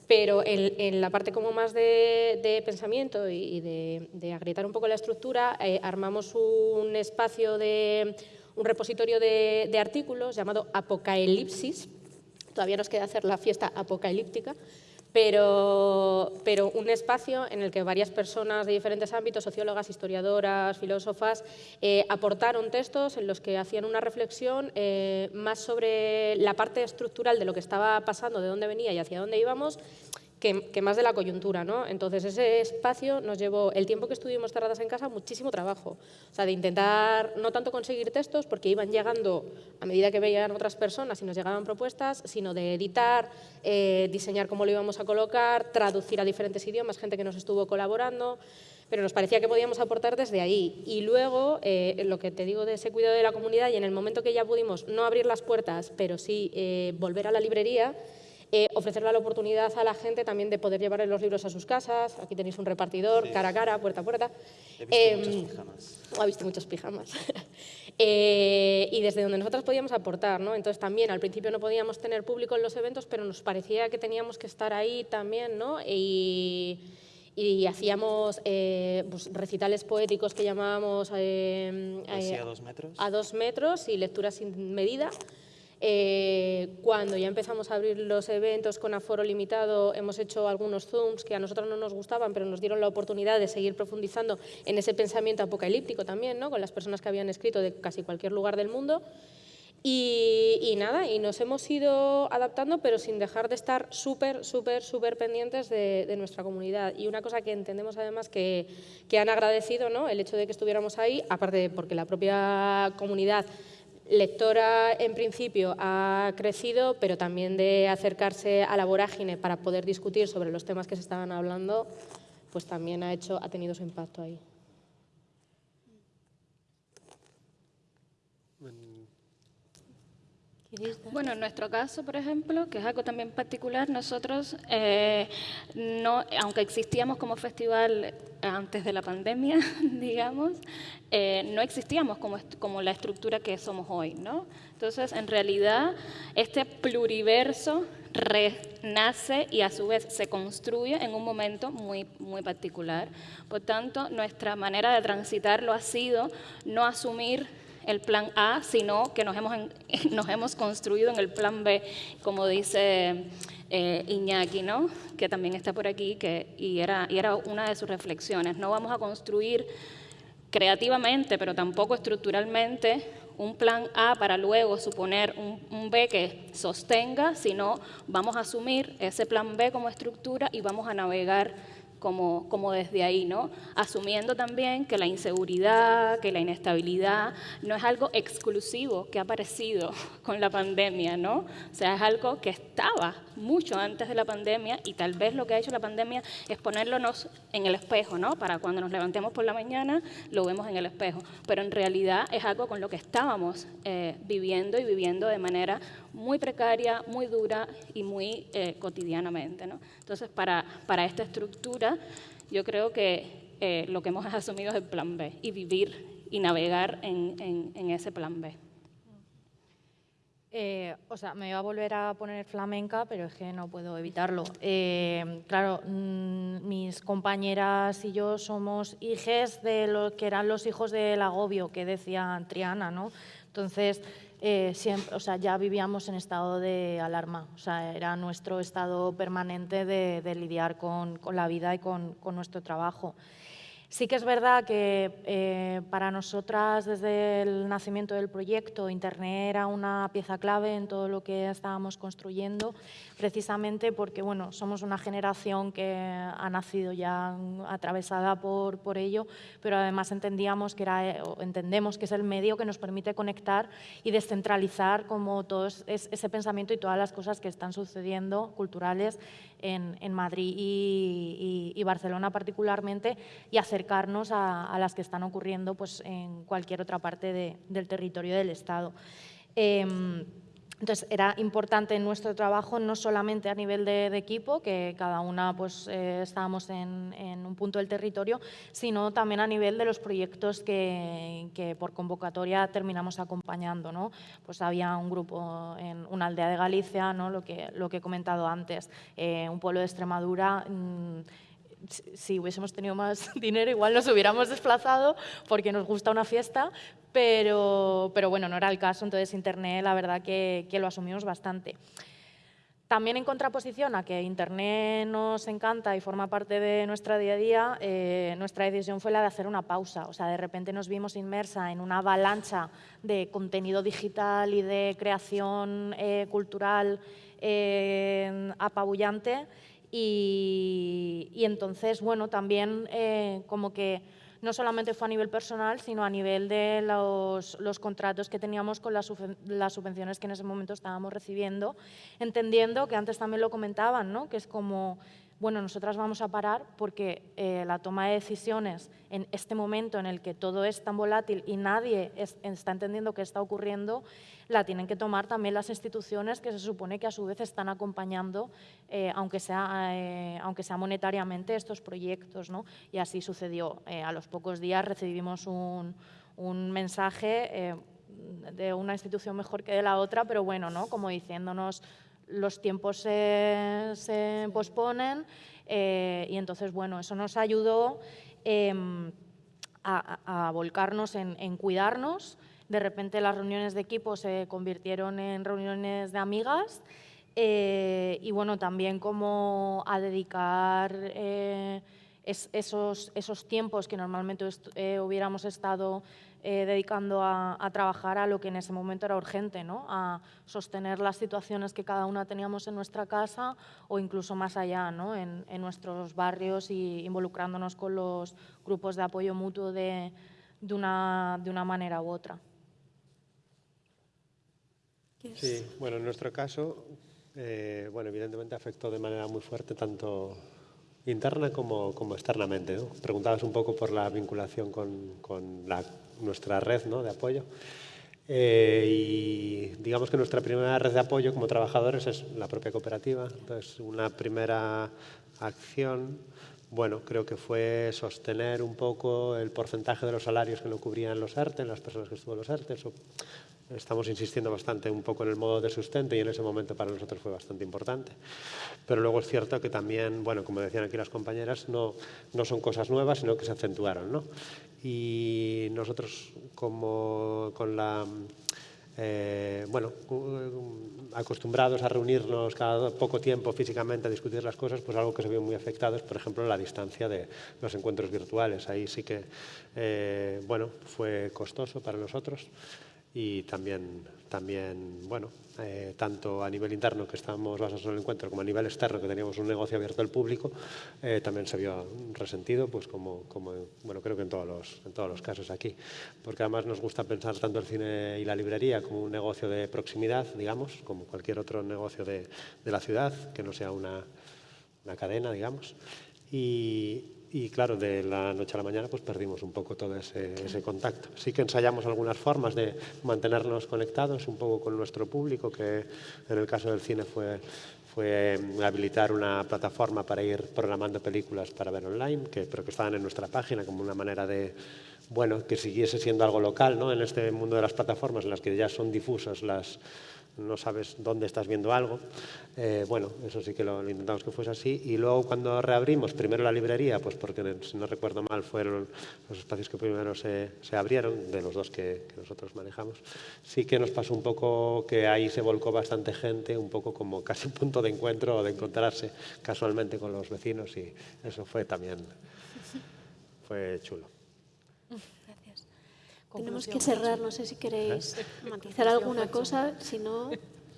Pero en, la parte como más de, pensamiento y de, agrietar un poco la estructura, eh, armamos un espacio de un repositorio de artículos llamado Apocalipsis. Todavía nos queda hacer la fiesta apocalíptica, pero, pero, un espacio en el que varias personas de diferentes ámbitos, sociólogas, historiadoras, filósofas, eh, aportaron textos en los que hacían una reflexión eh, más sobre la parte estructural de lo que estaba pasando, de dónde venía y hacia dónde íbamos, que, más de la coyuntura. ¿no? Entonces, ese espacio nos llevó, el tiempo que estuvimos cerradas en casa, muchísimo trabajo. O sea, de intentar no tanto conseguir textos, porque iban llegando a medida que veían otras personas y nos llegaban propuestas, sino de editar, eh, diseñar cómo lo íbamos a colocar, traducir a diferentes idiomas, gente que nos estuvo colaborando pero nos parecía que podíamos aportar desde ahí. Y luego, eh, lo que te digo de ese cuidado de la comunidad, y en el momento que ya pudimos no abrir las puertas, pero sí eh, volver a la librería, eh, ofrecerle la oportunidad a la gente también de poder llevar los libros a sus casas. Aquí tenéis un repartidor, cara a cara, puerta a puerta. He visto eh, muchos pijamas. ha visto muchos pijamas. eh, y desde donde nosotros podíamos aportar, ¿no? Entonces también al principio no podíamos tener público en los eventos, pero nos parecía que teníamos que estar ahí también, ¿no? Y, y hacíamos eh, pues, recitales poéticos que llamábamos eh, eh, a dos metros a dos metros y lecturas sin medida eh, cuando ya empezamos a abrir los eventos con aforo limitado, hemos hecho algunos Zooms que a nosotros no nos gustaban, pero nos dieron la oportunidad de seguir profundizando en ese pensamiento apocalíptico también, ¿no? con las personas que habían escrito de casi cualquier lugar del mundo. Y, nada, y nos hemos ido adaptando, pero sin dejar de estar súper, súper, súper pendientes de, nuestra comunidad. Y una cosa que entendemos además que, que han agradecido, ¿no? el hecho de que estuviéramos ahí, aparte de porque la propia comunidad lectora en principio ha crecido, pero también de acercarse a la vorágine para poder discutir sobre los temas que se estaban hablando, pues también ha, hecho, ha tenido su impacto ahí. Bueno, en nuestro caso, por ejemplo, que es algo también particular, nosotros, eh, no, aunque existíamos como festival antes de la pandemia, digamos, eh, no existíamos como, como la estructura que somos hoy, ¿no? Entonces, en realidad, este pluriverso renace y a su vez se construye en un momento muy, muy particular. Por tanto, nuestra manera de transitarlo ha sido no asumir el plan A, sino que nos hemos, nos hemos construido en el plan B, como dice eh, Iñaki, ¿no? que también está por aquí, que, y, era, y era una de sus reflexiones. No vamos a construir creativamente, pero tampoco estructuralmente, un plan A para luego suponer un, un, B que sostenga, sino vamos a asumir ese plan B como estructura y vamos a navegar como, como desde ahí, ¿no? Asumiendo también que la inseguridad, que la inestabilidad no es algo exclusivo que ha aparecido con la pandemia, ¿no? O sea, es algo que estaba mucho antes de la pandemia y tal vez lo que ha hecho la pandemia es ponernos en el espejo, ¿no? Para cuando nos levantemos por la mañana lo vemos en el espejo, pero en realidad es algo con lo que estábamos eh, viviendo y viviendo de manera muy precaria, muy dura y muy eh, cotidianamente, ¿no? Entonces, para, para esta estructura, yo creo que eh, lo que hemos asumido es el plan B y vivir y navegar en, en, ese plan B. Eh, o sea, me voy a volver a poner flamenca, pero es que no puedo evitarlo. Eh, claro, mm, mis compañeras y yo somos hijes de lo que eran los hijos del agobio que decía Triana, ¿no? Entonces, eh, siempre, o sea, ya vivíamos en estado de alarma, o sea, era nuestro estado permanente de, lidiar con, la vida y con, con nuestro trabajo. Sí que es verdad que eh, para nosotras desde el nacimiento del proyecto Internet era una pieza clave en todo lo que estábamos construyendo, precisamente porque bueno, somos una generación que ha nacido ya atravesada por, por ello, pero además entendíamos que era, entendemos que es el medio que nos permite conectar y descentralizar como todo ese pensamiento y todas las cosas que están sucediendo culturales en, Madrid y, Barcelona particularmente y acercarnos a, las que están ocurriendo pues, en cualquier otra parte del territorio del Estado. Em, entonces, era importante en nuestro trabajo no solamente a nivel de, equipo, que cada una pues, eh, estábamos en, un punto del territorio, sino también a nivel de los proyectos que, por convocatoria terminamos acompañando. ¿no? Pues había un grupo en una aldea de Galicia, ¿no? lo, que, he comentado antes, eh, un pueblo de Extremadura. Mmm, si hubiésemos tenido más dinero igual nos hubiéramos desplazado porque nos gusta una fiesta, pero, pero bueno, no era el caso, entonces Internet la verdad que, que lo asumimos bastante. También en contraposición a que Internet nos encanta y forma parte de nuestra día a día, eh, nuestra decisión fue la de hacer una pausa. O sea, de repente nos vimos inmersa en una avalancha de contenido digital y de creación eh, cultural eh, apabullante y, entonces, bueno, también eh, como que no solamente fue a nivel personal, sino a nivel de los, los contratos que teníamos con las, las, subvenciones que en ese momento estábamos recibiendo, entendiendo que antes también lo comentaban, ¿no? que es como bueno, nosotras vamos a parar porque eh, la toma de decisiones en este momento en el que todo es tan volátil y nadie está entendiendo qué está ocurriendo, la tienen que tomar también las instituciones que se supone que a su vez están acompañando, eh, aunque, sea, eh, aunque sea monetariamente, estos proyectos. ¿no? Y así sucedió. a los pocos días recibimos un, un mensaje de una institución mejor que de la otra, pero bueno, ¿no? como diciéndonos los tiempos se, posponen eh, y entonces, bueno, eso nos ayudó em, a, volcarnos en, cuidarnos. De repente las reuniones de equipo se convirtieron en reuniones de amigas eh, y, bueno, también como a dedicar eh, esos, esos tiempos que normalmente hubiéramos estado eh, dedicando a, trabajar a lo que en ese momento era urgente, ¿no? a sostener las situaciones que cada una teníamos en nuestra casa o incluso más allá, ¿no? en, nuestros barrios y involucrándonos con los grupos de apoyo mutuo de, de, una, de una manera u otra. Sí, bueno, en nuestro caso, eh, bueno, evidentemente afectó de manera muy fuerte tanto interna como, como externamente. ¿no? Preguntabas un poco por la vinculación con, con la, nuestra red ¿no? de apoyo. Eh, y digamos que nuestra primera red de apoyo como trabajadores es la propia cooperativa. Entonces, una primera acción, bueno, creo que fue sostener un poco el porcentaje de los salarios que no cubrían los ERTE, las personas que estuvo en los ERTE, estamos insistiendo bastante un poco en el modo de sustento y en ese momento para nosotros fue bastante importante. Pero luego es cierto que también, bueno, como decían aquí las compañeras, no, no son cosas nuevas, sino que se acentuaron. ¿no? Y nosotros, como con la eh, bueno, acostumbrados a reunirnos cada poco tiempo físicamente a discutir las cosas, pues algo que se vio muy afectado es, por ejemplo, la distancia de los encuentros virtuales. Ahí sí que, eh, bueno, fue costoso para nosotros y también, también bueno, eh, tanto a nivel interno que estábamos basados en el encuentro como a nivel externo que teníamos un negocio abierto al público, eh, también se vio resentido, pues como, como, bueno, creo que en todos, los, en todos los casos aquí. Porque además nos gusta pensar tanto el cine y la librería como un negocio de proximidad, digamos, como cualquier otro negocio de, de la ciudad, que no sea una, una cadena, digamos. Y, y claro, de la noche a la mañana pues perdimos un poco todo ese, ese, contacto. Sí que ensayamos algunas formas de mantenernos conectados un poco con nuestro público, que en el caso del cine fue, fue habilitar una plataforma para ir programando películas para ver online, que, pero que estaban en nuestra página como una manera de, bueno, que siguiese siendo algo local, ¿no? En este mundo de las plataformas en las que ya son difusas las no sabes dónde estás viendo algo. Eh, bueno, eso sí que lo, intentamos que fuese así. Y luego cuando reabrimos, primero la librería, pues porque si no recuerdo mal fueron los espacios que primero se, se abrieron, de los dos que, que, nosotros manejamos, sí que nos pasó un poco que ahí se volcó bastante gente, un poco como casi un punto de encuentro o de encontrarse casualmente con los vecinos y eso fue también, fue chulo. Tenemos que cerrar, no sé si queréis matizar alguna cosa, si no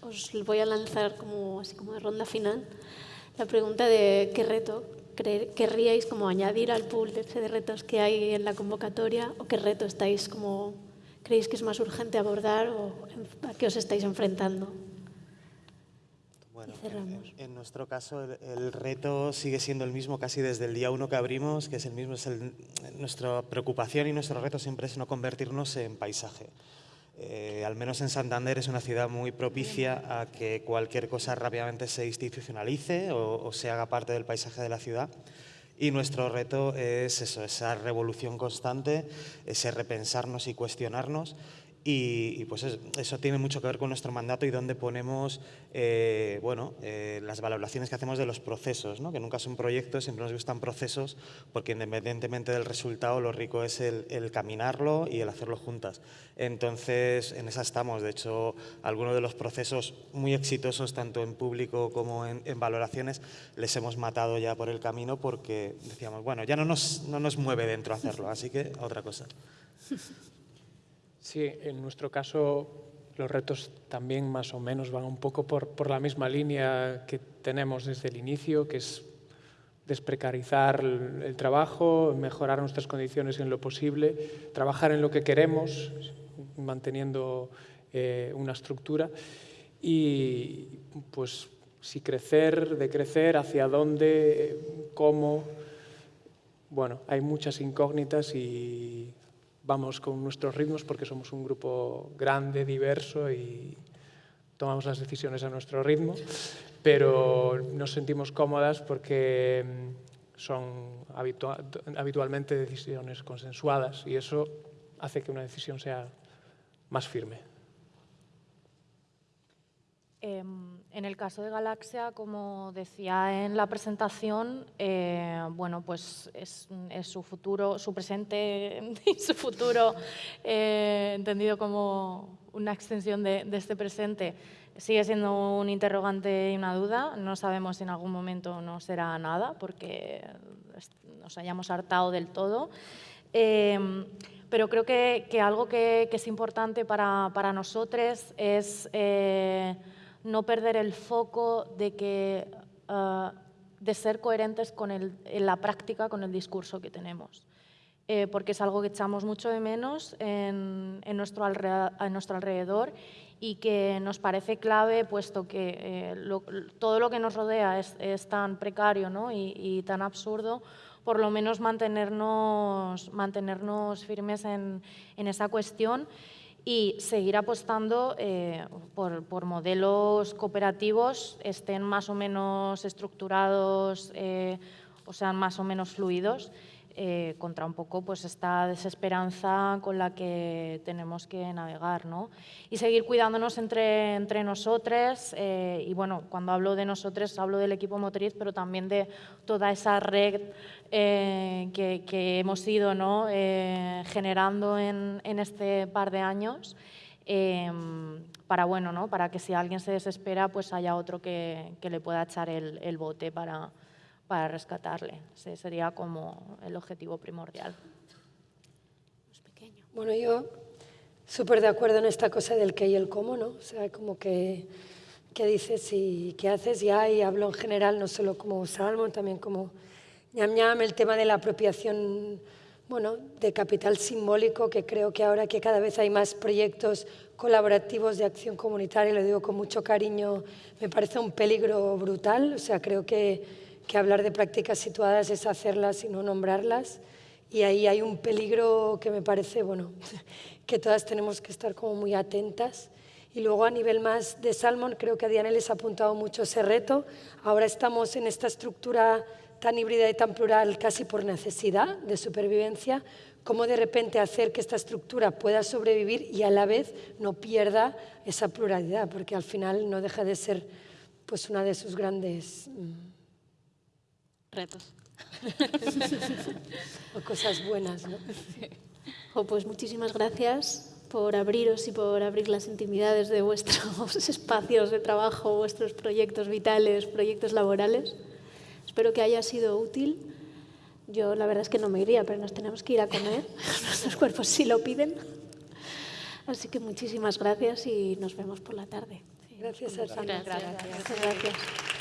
os voy a lanzar como, así como de ronda final la pregunta de qué reto querríais como añadir al pool de retos que hay en la convocatoria o qué reto estáis como creéis que es más urgente abordar o a qué os estáis enfrentando. Bueno, en, en, nuestro caso el, el, reto sigue siendo el mismo casi desde el día uno que abrimos, que es el mismo, es el, nuestra preocupación y nuestro reto siempre es no convertirnos en paisaje. Eh, al menos en Santander es una ciudad muy propicia a que cualquier cosa rápidamente se institucionalice o, o se haga parte del paisaje de la ciudad. Y nuestro reto es eso, esa revolución constante, ese repensarnos y cuestionarnos y, y, pues eso tiene mucho que ver con nuestro mandato y dónde ponemos eh, bueno, eh, las valoraciones que hacemos de los procesos, ¿no? que nunca son proyectos, siempre nos gustan procesos, porque independientemente del resultado, lo rico es el, el, caminarlo y el hacerlo juntas. Entonces, en esa estamos. De hecho, algunos de los procesos muy exitosos, tanto en público como en, en valoraciones, les hemos matado ya por el camino porque decíamos, bueno, ya no nos, no nos mueve dentro hacerlo, así que otra cosa. Sí, en nuestro caso los retos también más o menos van un poco por, por, la misma línea que tenemos desde el inicio, que es desprecarizar el, trabajo, mejorar nuestras condiciones en lo posible, trabajar en lo que queremos, manteniendo eh, una estructura. Y pues si crecer, de crecer, hacia dónde, cómo, bueno, hay muchas incógnitas y vamos con nuestros ritmos porque somos un grupo grande, diverso y tomamos las decisiones a nuestro ritmo, pero nos sentimos cómodas porque mm, son habitua habitualmente decisiones consensuadas y eso hace que una decisión sea más firme. En el caso de Galaxia, como decía en la presentación, eh, bueno, pues es, su futuro, su presente y su futuro, eh, entendido como una extensión de, este presente, sigue siendo un interrogante y una duda. No sabemos si en algún momento no será nada, porque nos hayamos hartado del todo. Eh, pero creo que, algo que, que, es importante para, para nosotros es no perder el foco de, que, uh, de ser coherentes con el, en la práctica con el discurso que tenemos. Eh, porque es algo que echamos mucho de menos en, en, nuestro, en nuestro alrededor y que nos parece clave, puesto que eh, todo lo que nos rodea es, es tan precario ¿no? y, y, tan absurdo, por lo menos mantenernos, mantenernos firmes en, en esa cuestión y seguir apostando eh, por, modelos cooperativos, estén más o menos estructurados eh, o sean más o menos fluidos, eh, contra un poco pues esta desesperanza con la que tenemos que navegar. ¿no? Y seguir cuidándonos entre, entre nosotros, eh, y bueno, cuando hablo de nosotros hablo del equipo motriz, pero también de toda esa red eh, que, hemos ido ¿no? generando en, en, este par de años. para bueno, ¿no? para que si alguien se desespera, pues haya otro que, que le pueda echar el, el bote para, para rescatarle. Ese sería como el objetivo primordial. Bueno, yo súper de acuerdo en esta cosa del qué y el cómo, ¿no? O sea, como que qué dices y qué haces ya, y hablo en general, no solo como Salmon, también como ñam ñam, el tema de la apropiación, bueno, de capital simbólico, que creo que ahora que cada vez hay más proyectos colaborativos de acción comunitaria, lo digo con mucho cariño, me parece un peligro brutal, o sea, creo que que hablar de prácticas situadas es hacerlas y no nombrarlas. Y ahí hay un peligro que me parece, bueno, que todas tenemos que estar como muy atentas. Y luego a nivel más de Salmon, creo que a Diana les ha apuntado mucho ese reto. Ahora estamos en esta estructura tan híbrida y tan plural casi por necesidad de supervivencia, cómo de repente hacer que esta estructura pueda sobrevivir y a la vez no pierda esa pluralidad, porque al final no deja de ser pues una de sus grandes mm, retos. o cosas buenas, ¿no? Oh, pues muchísimas gracias por abriros y por abrir las intimidades de vuestros espacios de trabajo, vuestros proyectos vitales, proyectos laborales. Espero que haya sido útil. Yo la verdad es que no me iría, pero nos tenemos que ir a comer. Nuestros cuerpos sí lo piden. Así que muchísimas gracias y nos vemos por la tarde. Gracias, a Gracias. gracias. gracias.